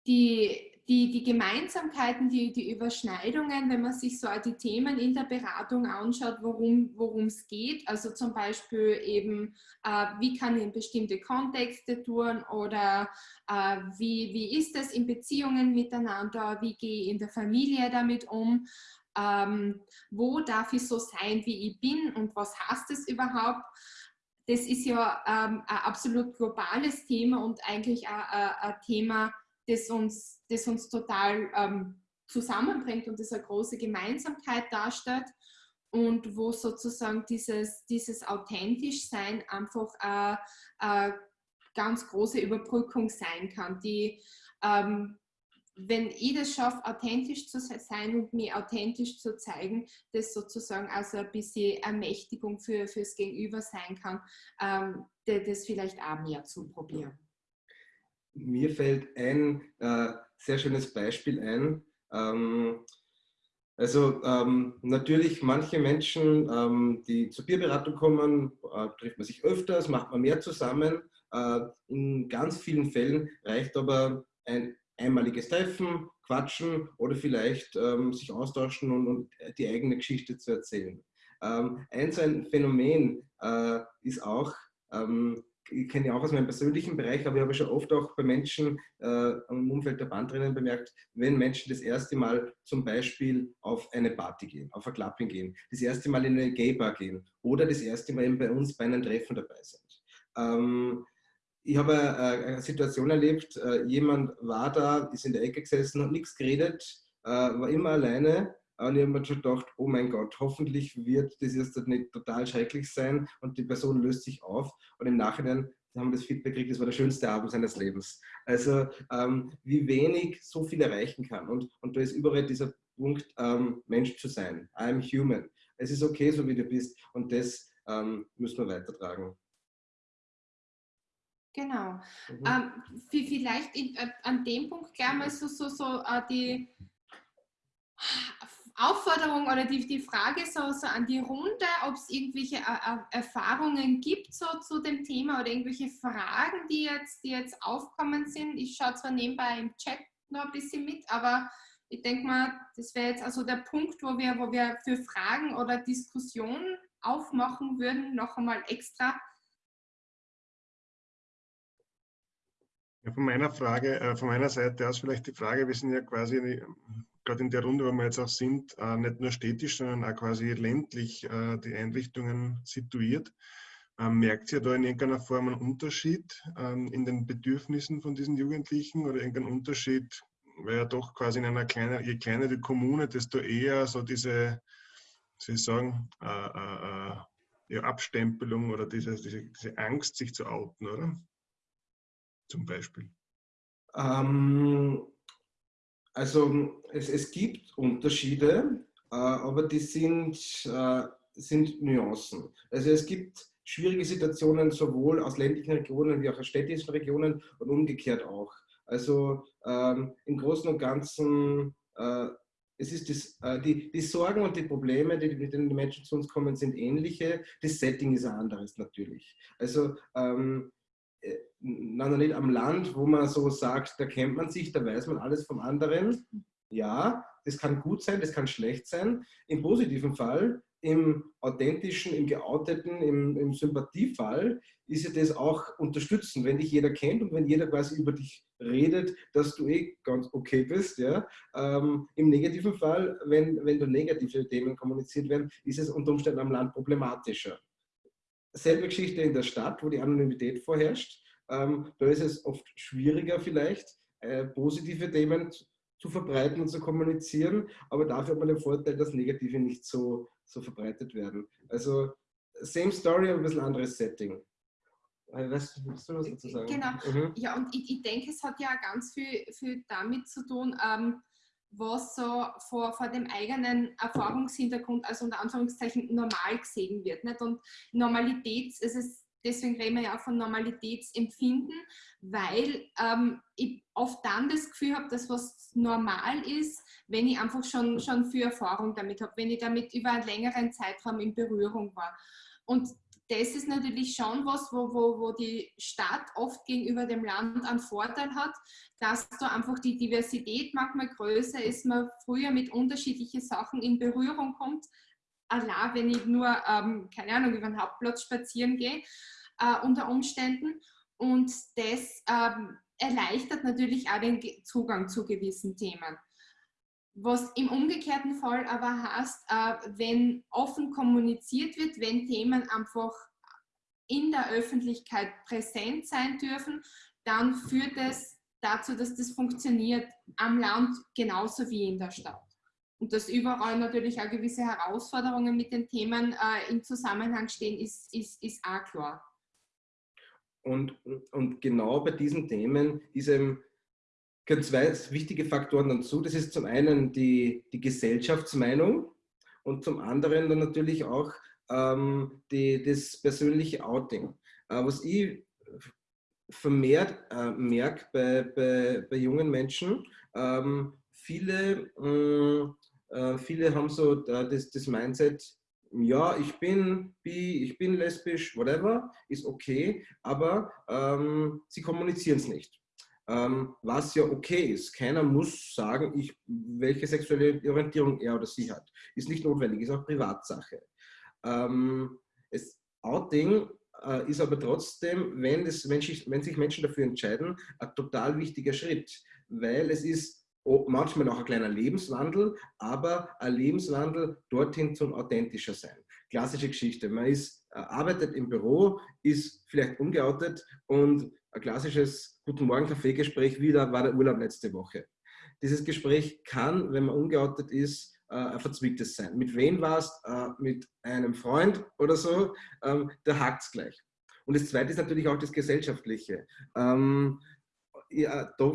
die, die, die Gemeinsamkeiten, die, die Überschneidungen, wenn man sich so die Themen in der Beratung anschaut, worum es geht, also zum Beispiel eben, äh, wie kann ich in bestimmte Kontexte tun oder äh, wie, wie ist es in Beziehungen miteinander, wie gehe ich in der Familie damit um, ähm, wo darf ich so sein, wie ich bin und was heißt es überhaupt. Das ist ja ähm, ein absolut globales Thema und eigentlich ein, ein Thema, das uns, das uns total ähm, zusammenbringt und das eine große Gemeinsamkeit darstellt und wo sozusagen dieses, dieses authentisch sein einfach eine, eine ganz große Überbrückung sein kann, die ähm, wenn ich das schaffe, authentisch zu sein und mich authentisch zu zeigen, das sozusagen also ein bisschen Ermächtigung für, fürs Gegenüber sein kann, ähm, das vielleicht auch mehr zu probieren. Mir fällt ein äh, sehr schönes Beispiel ein. Ähm, also ähm, natürlich manche Menschen, ähm, die zur Bierberatung kommen, äh, trifft man sich öfters, macht man mehr zusammen. Äh, in ganz vielen Fällen reicht aber ein einmaliges Treffen, quatschen oder vielleicht ähm, sich austauschen und, und, die eigene Geschichte zu erzählen. Ähm, ein ein Phänomen äh, ist auch, ähm, ich kenne ja auch aus meinem persönlichen Bereich, aber ich habe schon oft auch bei Menschen äh, im Umfeld der Bandrennen bemerkt, wenn Menschen das erste Mal zum Beispiel auf eine Party gehen, auf ein Clubbing gehen, das erste Mal in eine Gay-Bar gehen oder das erste Mal eben bei uns bei einem Treffen dabei sind. Ähm, ich habe eine Situation erlebt, äh, jemand war da, ist in der Ecke gesessen, hat nichts geredet, äh, war immer alleine und ich habe mir schon gedacht, oh mein Gott, hoffentlich wird das jetzt nicht total schrecklich sein und die Person löst sich auf und im Nachhinein haben das Feedback gekriegt, das war der schönste Abend seines Lebens. Also ähm, wie wenig so viel erreichen kann. Und, und da ist überall dieser Punkt, ähm, Mensch zu sein. I'm human. Es ist okay, so wie du bist. Und das ähm, müssen wir weitertragen. Genau. Mhm. Ähm, vielleicht in, äh, an dem Punkt gleich mal so, so, so äh, die Aufforderung oder die, die Frage so, so an die Runde, ob es irgendwelche äh, äh, Erfahrungen gibt so, zu dem Thema oder irgendwelche Fragen, die jetzt, die jetzt aufkommen sind. Ich schaue zwar nebenbei im Chat noch ein bisschen mit, aber ich denke mal, das wäre jetzt also der Punkt, wo wir, wo wir für Fragen oder Diskussionen aufmachen würden, noch einmal extra. Ja, von meiner Frage, äh, von meiner Seite aus vielleicht die Frage, wir sind ja quasi gerade in der Runde, wo wir jetzt auch sind, äh, nicht nur städtisch, sondern auch quasi ländlich äh, die Einrichtungen situiert. Ähm, merkt ihr da in irgendeiner Form einen Unterschied ähm, in den Bedürfnissen von diesen Jugendlichen oder irgendeinen Unterschied, weil ja doch quasi in einer kleinen, je kleiner die Kommune, desto eher so diese, Sie sagen, äh, äh, äh, ja, Abstempelung oder diese, diese, diese Angst, sich zu outen, oder? Zum Beispiel. Ähm, also es, es gibt Unterschiede, äh, aber die sind, äh, sind Nuancen. Also es gibt schwierige Situationen sowohl aus ländlichen Regionen wie auch aus städtischen Regionen und umgekehrt auch. Also ähm, im Großen und Ganzen, äh, es ist das, äh, die, die Sorgen und die Probleme, die, mit denen die Menschen zu uns kommen, sind ähnliche. Das Setting ist ein anderes natürlich. Also ähm, nein, nicht am Land, wo man so sagt, da kennt man sich, da weiß man alles vom anderen. Ja, das kann gut sein, das kann schlecht sein. Im positiven Fall, im authentischen, im geouteten, im, im Sympathiefall ist ja das auch unterstützen, wenn dich jeder kennt und wenn jeder quasi über dich redet, dass du eh ganz okay bist. Ja? Ähm, Im negativen Fall, wenn, wenn da negative Themen kommuniziert werden, ist es unter Umständen am Land problematischer. Selbe Geschichte in der Stadt, wo die Anonymität vorherrscht. Ähm, da ist es oft schwieriger vielleicht, äh, positive Themen zu verbreiten und zu kommunizieren, aber dafür hat man den Vorteil, dass negative nicht so, so verbreitet werden. Also same story, aber ein bisschen anderes Setting. Äh, weißt du, was dazu sagen? Genau. Mhm. Ja, und ich, ich, denke, es hat ja ganz viel, viel damit zu tun, ähm, was so vor, vor dem eigenen Erfahrungshintergrund, also unter Anführungszeichen, normal gesehen wird. Nicht? Und Normalität, es ist deswegen reden wir ja auch von Normalitätsempfinden, weil ähm, ich oft dann das Gefühl habe, dass was normal ist, wenn ich einfach schon, schon viel Erfahrung damit habe, wenn ich damit über einen längeren Zeitraum in Berührung war. Und das ist natürlich schon was, wo, wo, wo die Stadt oft gegenüber dem Land einen Vorteil hat, dass da einfach die Diversität manchmal größer ist, man früher mit unterschiedlichen Sachen in Berührung kommt. Allein wenn ich nur, ähm, keine Ahnung, über den Hauptplatz spazieren gehe, äh, unter Umständen. Und das ähm, erleichtert natürlich auch den Zugang zu gewissen Themen. Was im umgekehrten Fall aber heißt, äh, wenn offen kommuniziert wird, wenn Themen einfach in der Öffentlichkeit präsent sein dürfen, dann führt es dazu, dass das funktioniert am Land genauso wie in der Stadt. Und dass überall natürlich auch gewisse Herausforderungen mit den Themen äh, im Zusammenhang stehen, ist, ist, ist auch klar. Und, und genau bei diesen Themen ist eben gehören zwei wichtige Faktoren dazu. Das ist zum einen die, die Gesellschaftsmeinung und zum anderen dann natürlich auch ähm, die, das persönliche Outing. Äh, was ich vermehrt äh, merke bei, bei, bei jungen Menschen, ähm, viele, äh, viele haben so das, das Mindset, ja, ich bin bi, ich bin lesbisch, whatever, ist okay, aber ähm, sie kommunizieren es nicht. Ähm, was ja okay ist. Keiner muss sagen, ich, welche sexuelle Orientierung er oder sie hat. Ist nicht notwendig, ist auch Privatsache. Ähm, es, Outing äh, ist aber trotzdem, wenn, das Mensch, wenn sich Menschen dafür entscheiden, ein total wichtiger Schritt, weil es ist manchmal auch ein kleiner Lebenswandel, aber ein Lebenswandel dorthin zum authentischer sein. Klassische Geschichte. Man ist, äh, arbeitet im Büro, ist vielleicht ungeoutet und ein klassisches Guten Morgen Kaffeegespräch wieder war der Urlaub letzte Woche. Dieses Gespräch kann, wenn man ungeoutet ist, äh, ein verzwicktes sein. Mit wem war es? Äh, mit einem Freund oder so? Ähm, da hakt es gleich. Und das Zweite ist natürlich auch das Gesellschaftliche. Ähm, ja, da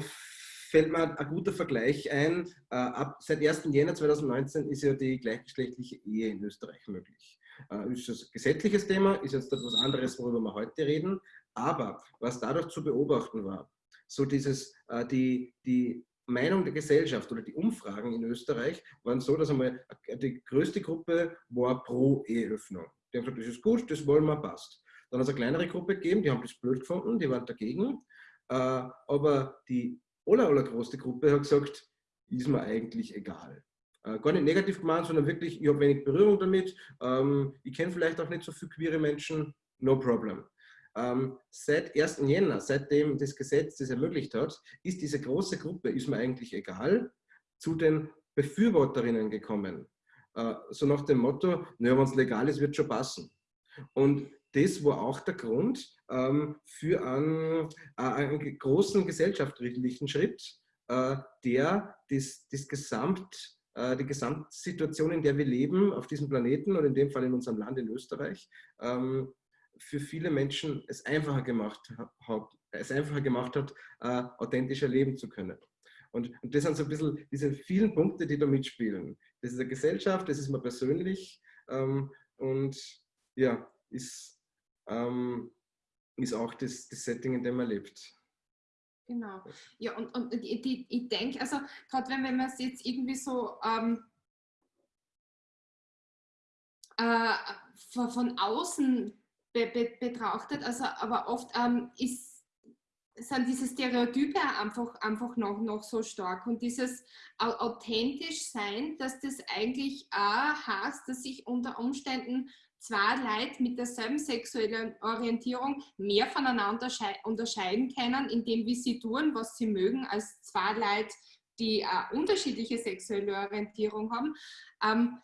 fällt mir ein guter Vergleich ein. Ab, seit 1. Jänner 2019 ist ja die gleichgeschlechtliche Ehe in Österreich möglich. Äh, ist das ein gesetzliches Thema, ist jetzt etwas anderes, worüber wir heute reden. Aber was dadurch zu beobachten war, so dieses, äh, die, die Meinung der Gesellschaft oder die Umfragen in Österreich waren so, dass einmal die größte Gruppe war pro Eheöffnung. Die haben gesagt, das ist gut, das wollen wir, passt. Dann hat es eine kleinere Gruppe gegeben, die haben das blöd gefunden, die waren dagegen. Aber die aller, allergrößte Gruppe hat gesagt, ist mir eigentlich egal. Äh, gar nicht negativ gemeint, sondern wirklich, ich habe wenig Berührung damit. Ähm, ich kenne vielleicht auch nicht so viele queere Menschen, no problem. Ähm, seit 1. Jänner, seitdem das Gesetz das ermöglicht hat, ist diese große Gruppe, ist mir eigentlich egal, zu den Befürworterinnen gekommen. Äh, so nach dem Motto, naja, wenn es legal ist, wird schon passen. Und das war auch der Grund ähm, für einen, äh, einen, großen gesellschaftlichen Schritt, äh, der das, das Gesamt, die Gesamtsituation, in der wir leben, auf diesem Planeten und in dem Fall in unserem Land in Österreich, ähm, für viele Menschen es einfacher gemacht hat, es einfacher gemacht hat äh, authentischer leben zu können. Und, und, das sind so ein bisschen diese vielen Punkte, die da mitspielen. Das ist eine Gesellschaft, das ist mal persönlich ähm, und ja, ist ähm, ist auch das, das Setting, in dem man lebt. Genau. Ja, und, und die, ich denke, also gerade wenn, wenn man es jetzt irgendwie so ähm, äh, von, außen be, be, betrachtet, also aber oft ähm, ist, sind diese Stereotype einfach, einfach noch, noch so stark und dieses authentisch sein, dass das eigentlich auch heißt, dass sich unter Umständen zwei Leute mit derselben sexuellen Orientierung mehr voneinander unterscheiden können, indem wie sie tun, was sie mögen, als zwei Leute, die eine unterschiedliche sexuelle Orientierung haben, ähm,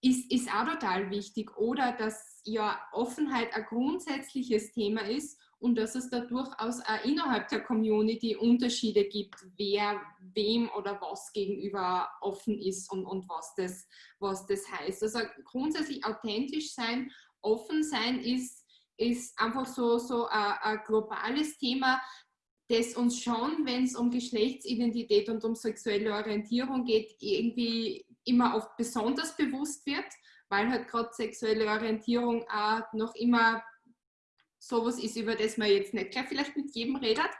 ist, ist auch total wichtig. Oder dass ja Offenheit ein grundsätzliches Thema ist und dass es da durchaus auch innerhalb der Community Unterschiede gibt, wer wem oder was gegenüber offen ist und, und was, das, was das heißt. Also grundsätzlich authentisch sein, offen sein ist, ist einfach so, so ein, ein globales Thema, das uns schon, wenn es um Geschlechtsidentität und um sexuelle Orientierung geht, irgendwie immer oft besonders bewusst wird, weil halt gerade sexuelle Orientierung auch noch immer sowas ist, über das man jetzt nicht gleich vielleicht mit jedem redet.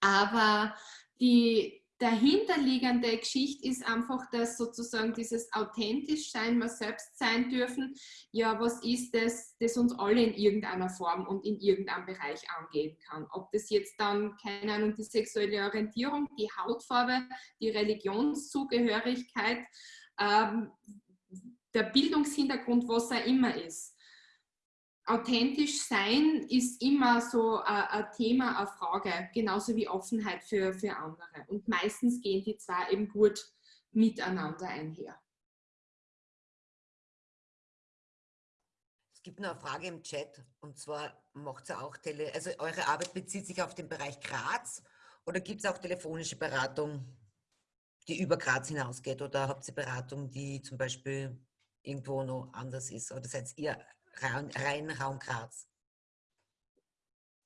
Aber die dahinterliegende Geschichte ist einfach, dass sozusagen dieses authentisch sein, mal selbst sein dürfen, ja, was ist das, das uns alle in irgendeiner Form und in irgendeinem Bereich angehen kann. Ob das jetzt dann, keine Ahnung, die sexuelle Orientierung, die Hautfarbe, die Religionszugehörigkeit, ähm, der Bildungshintergrund, was auch immer ist authentisch sein ist immer so ein, Thema, eine Frage, genauso wie Offenheit für, für andere. Und meistens gehen die zwei eben gut miteinander einher. Es gibt noch eine Frage im Chat und zwar macht ihr auch Tele, also eure Arbeit bezieht sich auf den Bereich Graz oder gibt es auch telefonische Beratung, die über Graz hinausgeht oder habt ihr Beratung, die zum Beispiel irgendwo noch anders ist oder seid ihr rein, rein Raum Graz?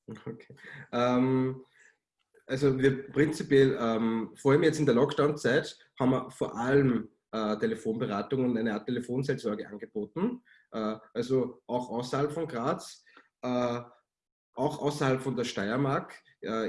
Okay. Ähm, also wir prinzipiell, ähm, vor allem jetzt in der Lockdown-Zeit, haben wir vor allem äh, Telefonberatung und eine Art Telefonseelsorge angeboten. Äh, also auch außerhalb von Graz, äh, auch außerhalb von der Steiermark.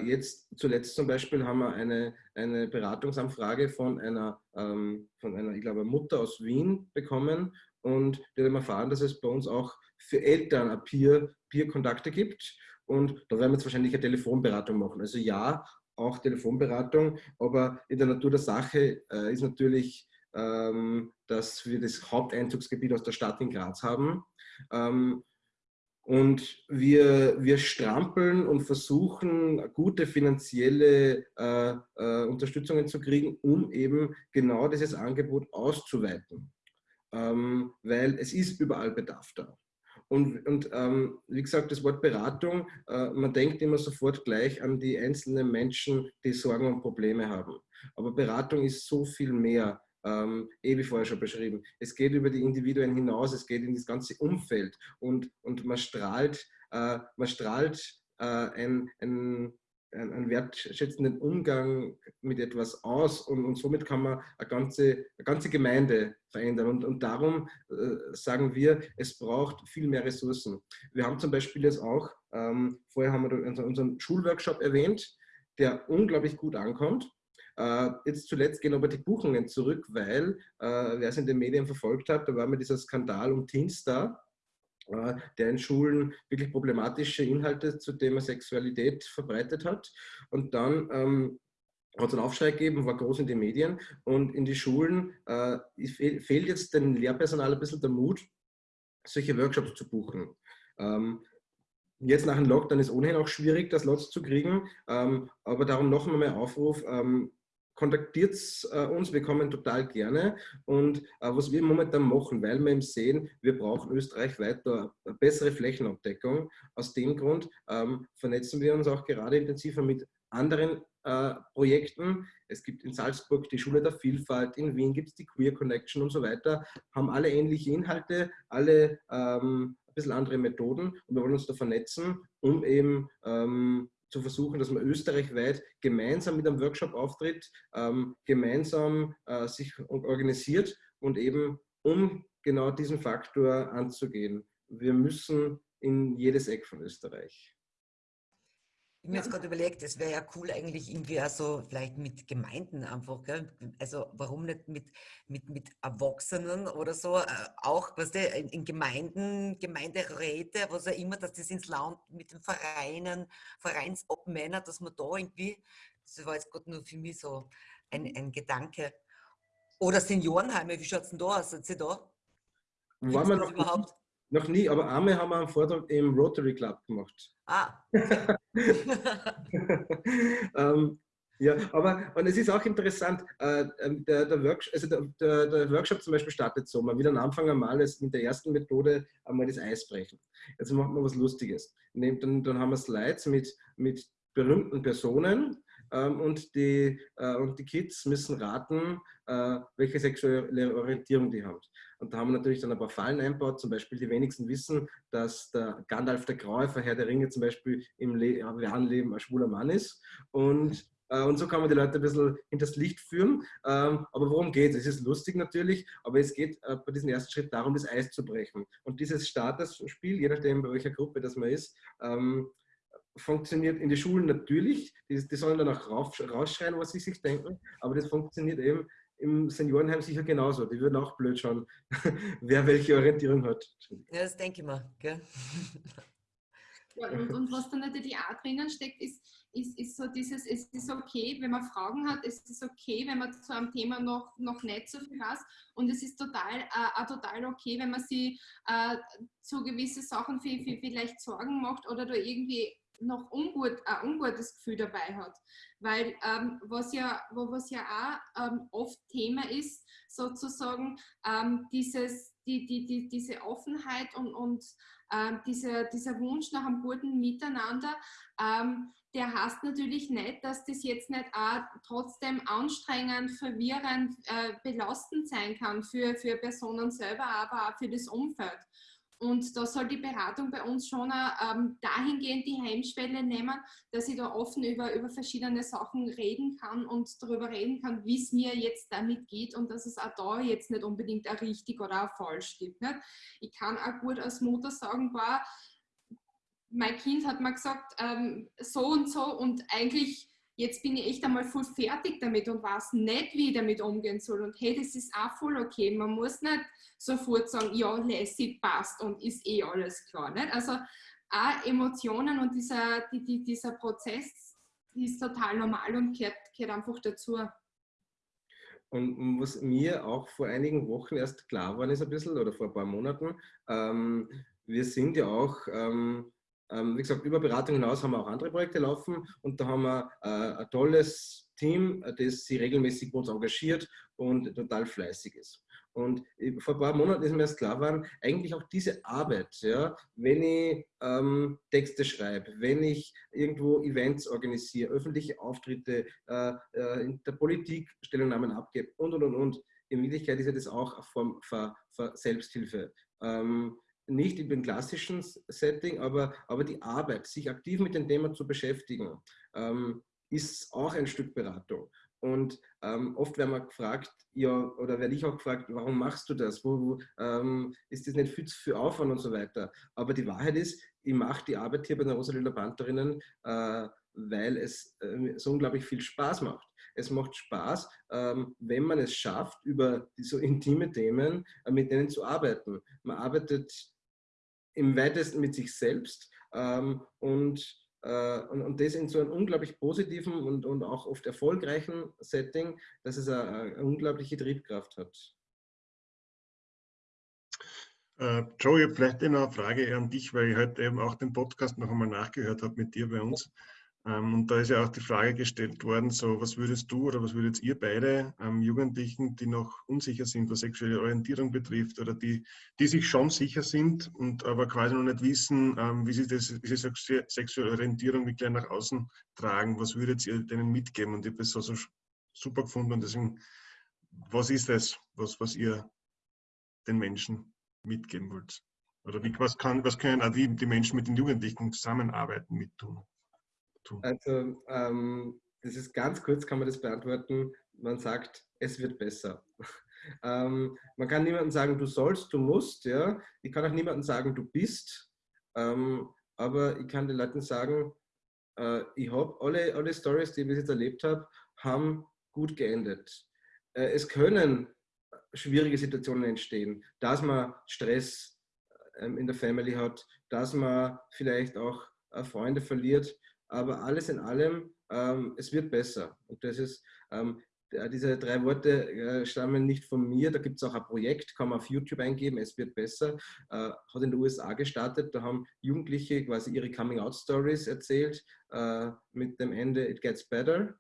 jetzt zuletzt zum Beispiel haben wir eine, eine Beratungsanfrage von einer, ähm, von einer, ich glaube, Mutter aus Wien bekommen und die haben erfahren, dass es bei uns auch für Eltern Peer-Kontakte Peer gibt. Und da werden wir jetzt wahrscheinlich eine Telefonberatung machen. Also ja, auch Telefonberatung, aber in der Natur der Sache äh, ist natürlich, ähm, dass wir das Haupteinzugsgebiet aus der Stadt in Graz haben. Ähm, und wir, wir strampeln und versuchen, gute finanzielle äh, äh, Unterstützungen zu kriegen, um eben genau dieses Angebot auszuweiten. Ähm, weil es ist überall Bedarf da. Und, und ähm, wie gesagt, das Wort Beratung, äh, man denkt immer sofort gleich an die einzelnen Menschen, die Sorgen und Probleme haben. Aber Beratung ist so viel mehr, ähm, eh wie vorher schon beschrieben. Es geht über die Individuen hinaus, es geht in das ganze Umfeld und, und man strahlt äh, man strahlt äh, ein, ein einen wertschätzenden Umgang mit etwas aus und, und somit kann man eine ganze, eine ganze Gemeinde verändern. Und, und darum äh, sagen wir, es braucht viel mehr Ressourcen. Wir haben zum Beispiel jetzt auch, ähm, vorher haben wir unseren Schulworkshop erwähnt, der unglaublich gut ankommt. Äh, jetzt zuletzt gehen aber die Buchungen zurück, weil, äh, wer es in den Medien verfolgt hat, da war mir dieser Skandal um Teenstar, der in Schulen wirklich problematische Inhalte zum Thema Sexualität verbreitet hat. Und dann ähm, hat es einen Aufschrei gegeben, war groß in den Medien und in die Schulen äh, fehlt jetzt dem Lehrpersonal ein bisschen der Mut, solche Workshops zu buchen. Ähm, jetzt nach dem Lockdown ist ohnehin auch schwierig, das Lots zu kriegen, ähm, aber darum noch einmal Aufruf, ähm, kontaktiert äh, uns, wir kommen total gerne. Und äh, was wir momentan machen, weil wir eben sehen, wir brauchen österreichweit eine bessere Flächenabdeckung. Aus dem Grund ähm, vernetzen wir uns auch gerade intensiver mit anderen äh, Projekten. Es gibt in Salzburg die Schule der Vielfalt, in Wien gibt es die Queer Connection und so weiter, haben alle ähnliche Inhalte, alle ähm, ein bisschen andere Methoden und wir wollen uns da vernetzen, um eben ähm, zu versuchen, dass man österreichweit gemeinsam mit einem Workshop auftritt, ähm, gemeinsam äh, sich organisiert und eben um genau diesen Faktor anzugehen. Wir müssen in jedes Eck von Österreich. Ich habe mir jetzt gerade überlegt, es wäre ja cool eigentlich irgendwie also vielleicht mit Gemeinden einfach, gell? also warum nicht mit, mit, mit Erwachsenen oder so, äh, auch weißt in, in, Gemeinden, Gemeinderäte, was auch immer, dass das ins Land mit den Vereinen, Vereinsobmänner, dass man da irgendwie, das war jetzt gerade nur für mich so ein, ein Gedanke. Oder Seniorenheime, wie schaut es denn da aus? Sind Sie da? War man noch überhaupt? Noch nie, aber einmal haben wir einen Vortrag im Rotary Club gemacht. Ah. ähm, ja, aber und es ist auch interessant, äh, ähm, der, der, Workshop, also der, der, Workshop zum Beispiel startet so, man will am Anfang einmal mit der ersten Methode einmal das Eis brechen. Jetzt machen wir was Lustiges. Dann, dann haben wir Slides mit, mit berühmten Personen, und, die, äh, und die Kids müssen raten, äh, welche sexuelle Orientierung die haben. Und da haben wir natürlich dann ein paar Fallen einbaut. Zum Beispiel die wenigsten wissen, dass der Gandalf der Graue Herr der Ringe zum Beispiel im realen Leben ein schwuler Mann ist. Und äh, und so kann man die Leute ein bisschen hinters Licht führen. Ähm, aber worum geht es? Es ist lustig natürlich, aber es geht bei diesem ersten Schritt darum, das Eis zu brechen. Und dieses Statusspiel, je nachdem, bei welcher Gruppe das man ist, ähm, funktioniert in den Schulen natürlich. Die, die sollen dann auch rauf, rausschreien, was sie sich denken. Aber das funktioniert eben im Seniorenheim sicher genauso. Die würden auch blöd schauen, wer welche Orientierung hat. Ja, das denke ich mal. Gell? Ja, und, und, was da natürlich auch drinnen steckt, ist, ist, ist so dieses, es ist okay, wenn man Fragen hat, es ist okay, wenn man zu einem Thema noch, noch nicht so viel weiß und es ist total, äh, total okay, wenn man sich äh, zu gewissen Sachen viel, viel, vielleicht Sorgen macht oder da irgendwie noch ungut, ein ungutes Gefühl dabei hat. Weil ähm, was, ja, was ja auch ähm, oft Thema ist, sozusagen ähm, dieses, die, die, die, diese Offenheit und, und ähm, dieser, dieser Wunsch nach einem guten Miteinander, ähm, der heißt natürlich nicht, dass das jetzt nicht auch trotzdem anstrengend, verwirrend, äh, belastend sein kann für, für Personen selber, aber auch für das Umfeld. Und da soll die Beratung bei uns schon ähm, dahingehend die Hemmschwelle nehmen, dass ich da offen über, über verschiedene Sachen reden kann und darüber reden kann, wie es mir jetzt damit geht und dass es auch da jetzt nicht unbedingt ein richtig oder ein falsch gibt. Nicht? Ich kann auch gut als Mutter sagen, boah, mein Kind hat mir gesagt, ähm, so und so und eigentlich jetzt bin ich echt einmal voll fertig damit und weiß nicht, wie ich damit umgehen soll. Und hey, das ist auch voll okay. Man muss nicht sofort sagen, ja, lässig passt und ist eh alles klar. Nicht? Also auch Emotionen und dieser, die, die, dieser Prozess ist total normal und gehört, gehört einfach dazu. Und was mir auch vor einigen Wochen erst klar war, ist ein bisschen, oder vor ein paar Monaten, ähm, wir sind ja auch ähm, ähm, wie gesagt, über Beratung hinaus haben wir auch andere Projekte laufen und da haben wir äh, ein tolles Team, das sich regelmäßig bei uns engagiert und total fleißig ist. Und vor ein paar Monaten ist mir erst klar geworden, eigentlich auch diese Arbeit, ja, wenn ich ähm, Texte schreibe, wenn ich irgendwo Events organisiere, öffentliche Auftritte, äh, äh, in der Politik Stellungnahmen abgebe und und und und. In Wirklichkeit ist ja das auch eine Form von, von Selbsthilfe. Ähm, nicht in dem klassischen Setting, aber, aber die Arbeit, sich aktiv mit dem Thema zu beschäftigen, ähm, ist auch ein Stück Beratung. Und ähm, oft werden wir gefragt, ja, oder werde ich auch gefragt, warum machst du das? Wo, ähm, ist das nicht viel zu viel Aufwand und so weiter? Aber die Wahrheit ist, ich mache die Arbeit hier bei den Rosalila Pantherinnen, äh, weil es äh, so unglaublich viel Spaß macht. Es macht Spaß, ähm, wenn man es schafft, über so intime Themen äh, mit denen zu arbeiten. Man arbeitet im weitesten mit sich selbst ähm, und äh, und, und, das in so einem unglaublich positiven und, und auch oft erfolgreichen Setting, dass es eine, eine unglaubliche Triebkraft hat. Uh, Joe, ich habe vielleicht noch eine Frage an dich, weil ich heute eben auch den Podcast noch einmal nachgehört habe mit dir bei uns. Ähm, und da ist ja auch die Frage gestellt worden, so was würdest du oder was würdet ihr beide ähm, Jugendlichen, die noch unsicher sind, was sexuelle Orientierung betrifft oder die, die sich schon sicher sind und aber quasi noch nicht wissen, ähm, wie sie diese sexuelle Orientierung wirklich nach außen tragen, was würdet ihr denen mitgeben? Und ich habe das so, so super gefunden und deswegen, was ist das, was, was ihr den Menschen mitgeben wollt? Oder wie, was, kann, was können auch die, die Menschen mit den Jugendlichen zusammenarbeiten mit tun? Also, ähm, das ist ganz kurz, kann man das beantworten. Man sagt, es wird besser. ähm, man kann niemandem sagen, du sollst, du musst. Ja? Ich kann auch niemandem sagen, du bist. Ähm, aber ich kann den Leuten sagen, äh, ich habe alle, alle Stories, die ich bis jetzt erlebt habe, haben gut geendet. Äh, es können schwierige Situationen entstehen, dass man Stress ähm, in der Family hat, dass man vielleicht auch äh, Freunde verliert aber alles in allem, ähm, es wird besser. Und das ist, ähm, diese drei Worte äh, stammen nicht von mir, da gibt es auch ein Projekt, kann man auf YouTube eingeben, es wird besser, äh, hat in den USA gestartet, da haben Jugendliche quasi ihre Coming-out-Stories erzählt äh, mit dem Ende It Gets Better.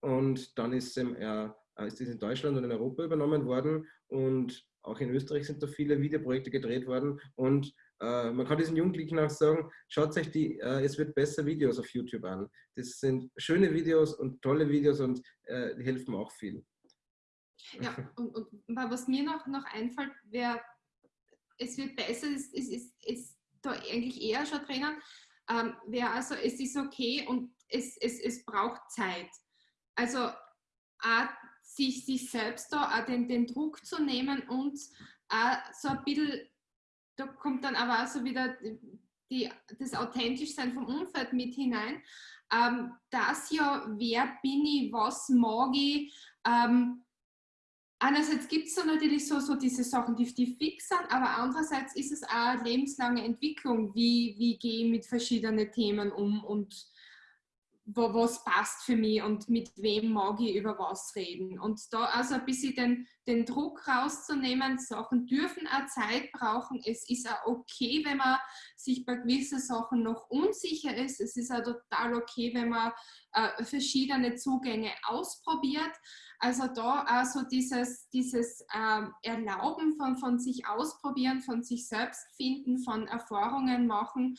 Und dann ist, ja, ist das in Deutschland und in Europa übernommen worden. Und auch in Österreich sind da viele Videoprojekte gedreht worden. Und äh, man kann diesen Jugendlichen auch sagen, schaut euch die äh, Es wird besser Videos auf YouTube an. Das sind schöne Videos und tolle Videos und äh, die helfen auch viel. Ja, und, und was mir noch, noch einfällt, wäre, es wird besser, es ist, ist, ist da eigentlich eher schon drinnen, ähm, wäre also, es ist okay und es, es, es braucht Zeit. Also auch sich, sich selbst da auch den, den Druck zu nehmen und auch so ein bisschen da kommt dann aber auch so wieder die, das Authentischsein vom Umfeld mit hinein. Ähm, das ja, wer bin ich, was mag ich. Ähm, einerseits gibt es natürlich so, so diese Sachen, die, die fix sind, aber andererseits ist es auch eine lebenslange Entwicklung. Wie, wie gehe ich mit verschiedenen Themen um und was passt für mich und mit wem mag ich über was reden. Und da also ein bisschen den, den Druck rauszunehmen, Sachen dürfen auch Zeit brauchen. Es ist auch okay, wenn man sich bei gewissen Sachen noch unsicher ist. Es ist auch total okay, wenn man äh, verschiedene Zugänge ausprobiert. Also da also dieses, dieses äh, Erlauben von, von sich ausprobieren, von sich selbst finden, von Erfahrungen machen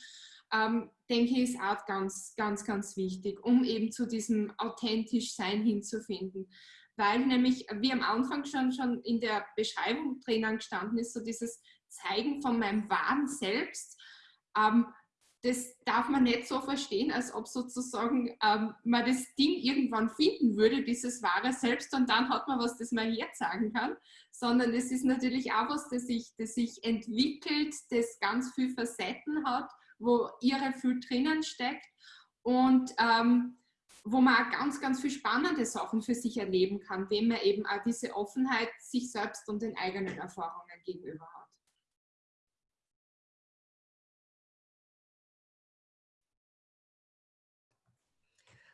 ähm, denke ich, ist auch ganz, ganz, ganz wichtig, um eben zu diesem authentisch Sein hinzufinden. Weil nämlich, wie am Anfang schon, schon in der Beschreibung drinnen gestanden ist, so dieses Zeigen von meinem wahren Selbst, ähm, das darf man nicht so verstehen, als ob sozusagen ähm, man das Ding irgendwann finden würde, dieses wahre Selbst, und dann hat man was, das man jetzt sagen kann, sondern es ist natürlich auch was, das sich, das sich entwickelt, das ganz viel Facetten hat wo ihre viel drinnen steckt und ähm, wo man auch ganz, ganz viel spannende Sachen für sich erleben kann, wenn man eben auch diese Offenheit sich selbst und den eigenen Erfahrungen gegenüber hat.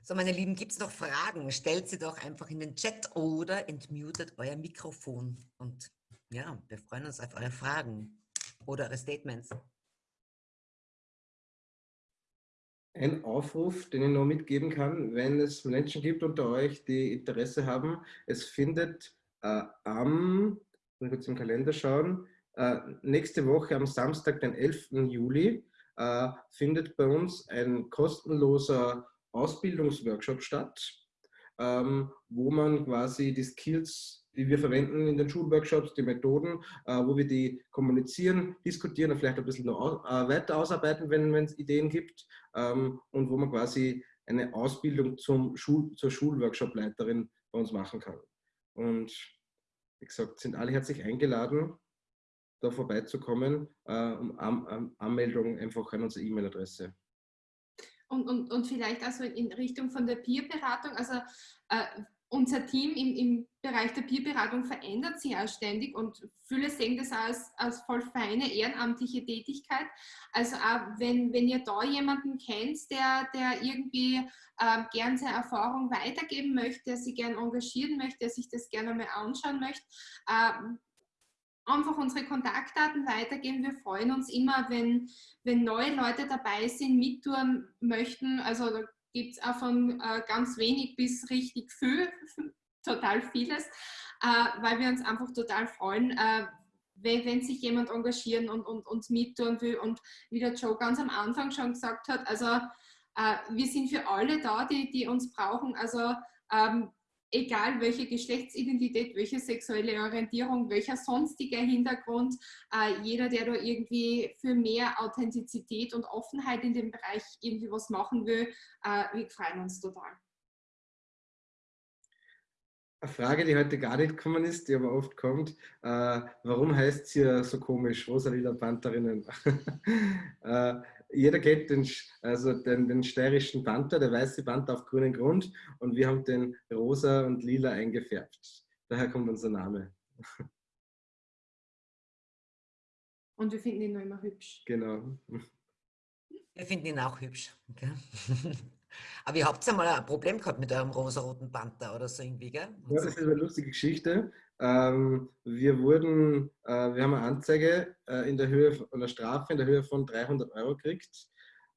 So, meine Lieben, gibt es noch Fragen? Stellt sie doch einfach in den Chat oder entmutet euer Mikrofon. Und ja, wir freuen uns auf eure Fragen oder eure Statements. Ein Aufruf, den ich noch mitgeben kann, wenn es Menschen gibt unter euch, die Interesse haben. Es findet äh, am, ich kurz im Kalender schauen, äh, nächste Woche am Samstag, den 11. Juli, äh, findet bei uns ein kostenloser Ausbildungsworkshop statt, ähm, wo man quasi die Skills die wir verwenden in den Schulworkshops, die Methoden, äh, wo wir die kommunizieren, diskutieren und vielleicht ein bisschen noch äh, weiter ausarbeiten, wenn es Ideen gibt ähm, und wo man quasi eine Ausbildung zum Schul zur Schulworkshop-Leiterin bei uns machen kann. Und wie gesagt, sind alle herzlich eingeladen, da vorbeizukommen. Äh, um An Anmeldung einfach an unsere E-Mail-Adresse. Und, und, und vielleicht also in Richtung von der Peer-Beratung, also äh, unser Team im, im Bereich der Peerberatung verändert sich auch ständig und viele sehen das als, als voll feine ehrenamtliche Tätigkeit. Also auch wenn, wenn ihr da jemanden kennt, der, der irgendwie äh, gern seine Erfahrung weitergeben möchte, der sich gern engagieren möchte, der sich das gerne mal anschauen möchte, äh, einfach unsere Kontaktdaten weitergeben. Wir freuen uns immer, wenn, wenn neue Leute dabei sind, mittun möchten. Also gibt es auch von äh, ganz wenig bis richtig viel, total vieles, äh, weil wir uns einfach total freuen, äh, wenn, wenn, sich jemand engagieren und, und uns mittun will. Und wie der Joe ganz am Anfang schon gesagt hat, also äh, wir sind für alle da, die, die uns brauchen. Also ähm, egal welche Geschlechtsidentität, welche sexuelle Orientierung, welcher sonstiger Hintergrund, äh, jeder, der da irgendwie für mehr Authentizität und Offenheit in dem Bereich irgendwie was machen will, äh, wir freuen uns total. Eine Frage, die heute gar nicht gekommen ist, die aber oft kommt, äh, warum heißt es hier so komisch, Rosalila Pantherinnen? jeder kennt den, also den, den steirischen Panther, der weiße Panther auf grünen Grund und wir haben den rosa und lila eingefärbt. Daher kommt unser Name. Und wir finden ihn noch immer hübsch. Genau. Wir finden ihn auch hübsch. Okay. Aber ihr habt ja mal ein Problem gehabt mit eurem rosa-roten Panther oder so irgendwie, gell? Ja, das ist eine lustige Geschichte. Ähm, wir wurden, äh, wir haben eine Anzeige äh, in der Höhe, eine Strafe in der Höhe von 300 Euro gekriegt,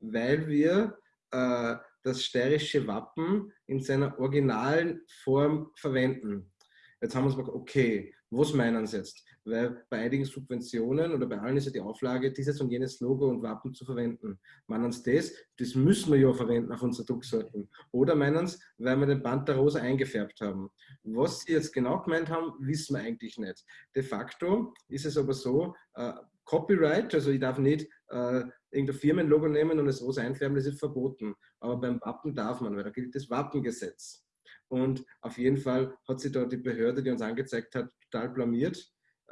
weil wir äh, das steirische Wappen in seiner originalen Form verwenden. Jetzt haben wir uns gesagt, okay, was meinen Sie jetzt? Weil bei einigen Subventionen oder bei allen ist ja die Auflage, dieses und jenes Logo und Wappen zu verwenden. Meinen Sie das? Das müssen wir ja verwenden auf unsere Drucksorten. Oder meinen Sie, weil wir den Panther rosa eingefärbt haben? Was Sie jetzt genau gemeint haben, wissen wir eigentlich nicht. De facto ist es aber so, äh, Copyright, also ich darf nicht äh, irgendein Firmenlogo nehmen und es rosa einfärben, das ist verboten. Aber beim Wappen darf man, weil da gilt das Wappengesetz. Und auf jeden Fall hat sich da die Behörde, die uns angezeigt hat, total blamiert.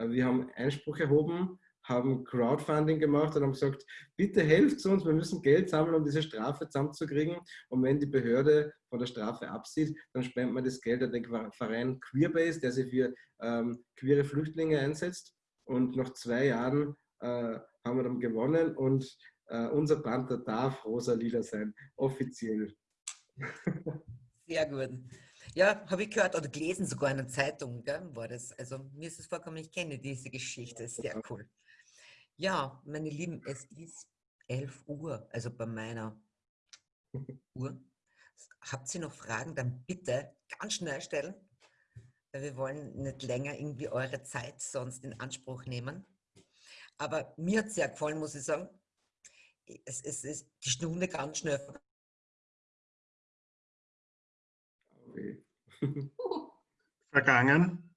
Wir haben Einspruch erhoben, haben Crowdfunding gemacht und haben gesagt, bitte helft uns, wir müssen Geld sammeln, um diese Strafe zusammenzukriegen. Und wenn die Behörde von der Strafe absieht, dann spendet man das Geld an den Verein Queerbase, der sich für ähm, queere Flüchtlinge einsetzt. Und nach zwei Jahren äh, haben wir dann gewonnen und äh, unser Panther darf rosa-lila sein, offiziell. Sehr gut. Ja, habe ich gehört oder gelesen, sogar in einer Zeitung gell, war das. Also mir ist es vorgekommen, ich kenne diese Geschichte, sehr cool. Ja, meine Lieben, es ist 11 Uhr, also bei meiner Uhr. Habt ihr noch Fragen, dann bitte ganz schnell stellen, weil wir wollen nicht länger irgendwie eure Zeit sonst in Anspruch nehmen. Aber mir hat es sehr gefallen, muss ich sagen. Es, es ist die Stunde ganz schnell Vergangen.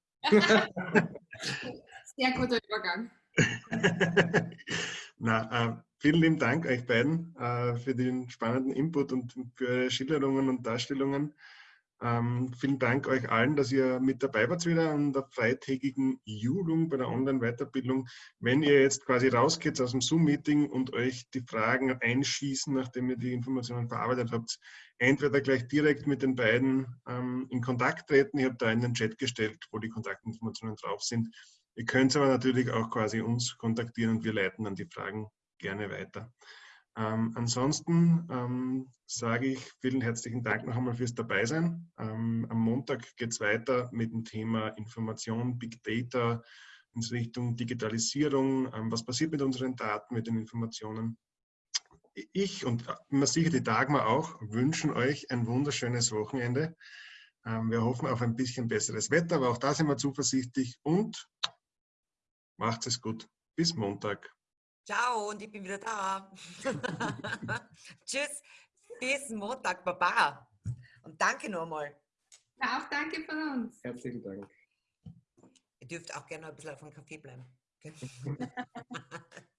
Sehr guter Übergang. Na, äh, vielen lieben Dank euch beiden äh, für den spannenden Input und für eure Schilderungen und Darstellungen. Ähm, vielen Dank euch allen, dass ihr mit dabei wart wieder an der freitägigen Julung bei der Online-Weiterbildung. Wenn ihr jetzt quasi rausgeht aus dem Zoom-Meeting und euch die Fragen einschießen, nachdem ihr die Informationen verarbeitet habt, entweder gleich direkt mit den beiden ähm, in Kontakt treten. Ich habe da in den Chat gestellt, wo die Kontaktinformationen drauf sind. Ihr könnt aber natürlich auch quasi uns kontaktieren und wir leiten dann die Fragen gerne weiter. Ähm, ansonsten ähm, sage ich vielen herzlichen Dank noch einmal fürs Dabeisein. Ähm, am Montag geht es weiter mit dem Thema Information, Big Data in Richtung Digitalisierung. Ähm, was passiert mit unseren Daten, mit den Informationen? Ich und immer sicher die Dagmar auch wünschen euch ein wunderschönes Wochenende. Ähm, wir hoffen auf ein bisschen besseres Wetter, aber auch da sind wir zuversichtlich und macht es gut. Bis Montag. Ciao und ich bin wieder da. Tschüss, bis Montag, Baba. Und danke nochmal. Ja, auch danke von uns. Herzlichen Dank. Ihr dürft auch gerne ein bisschen auf dem Kaffee bleiben.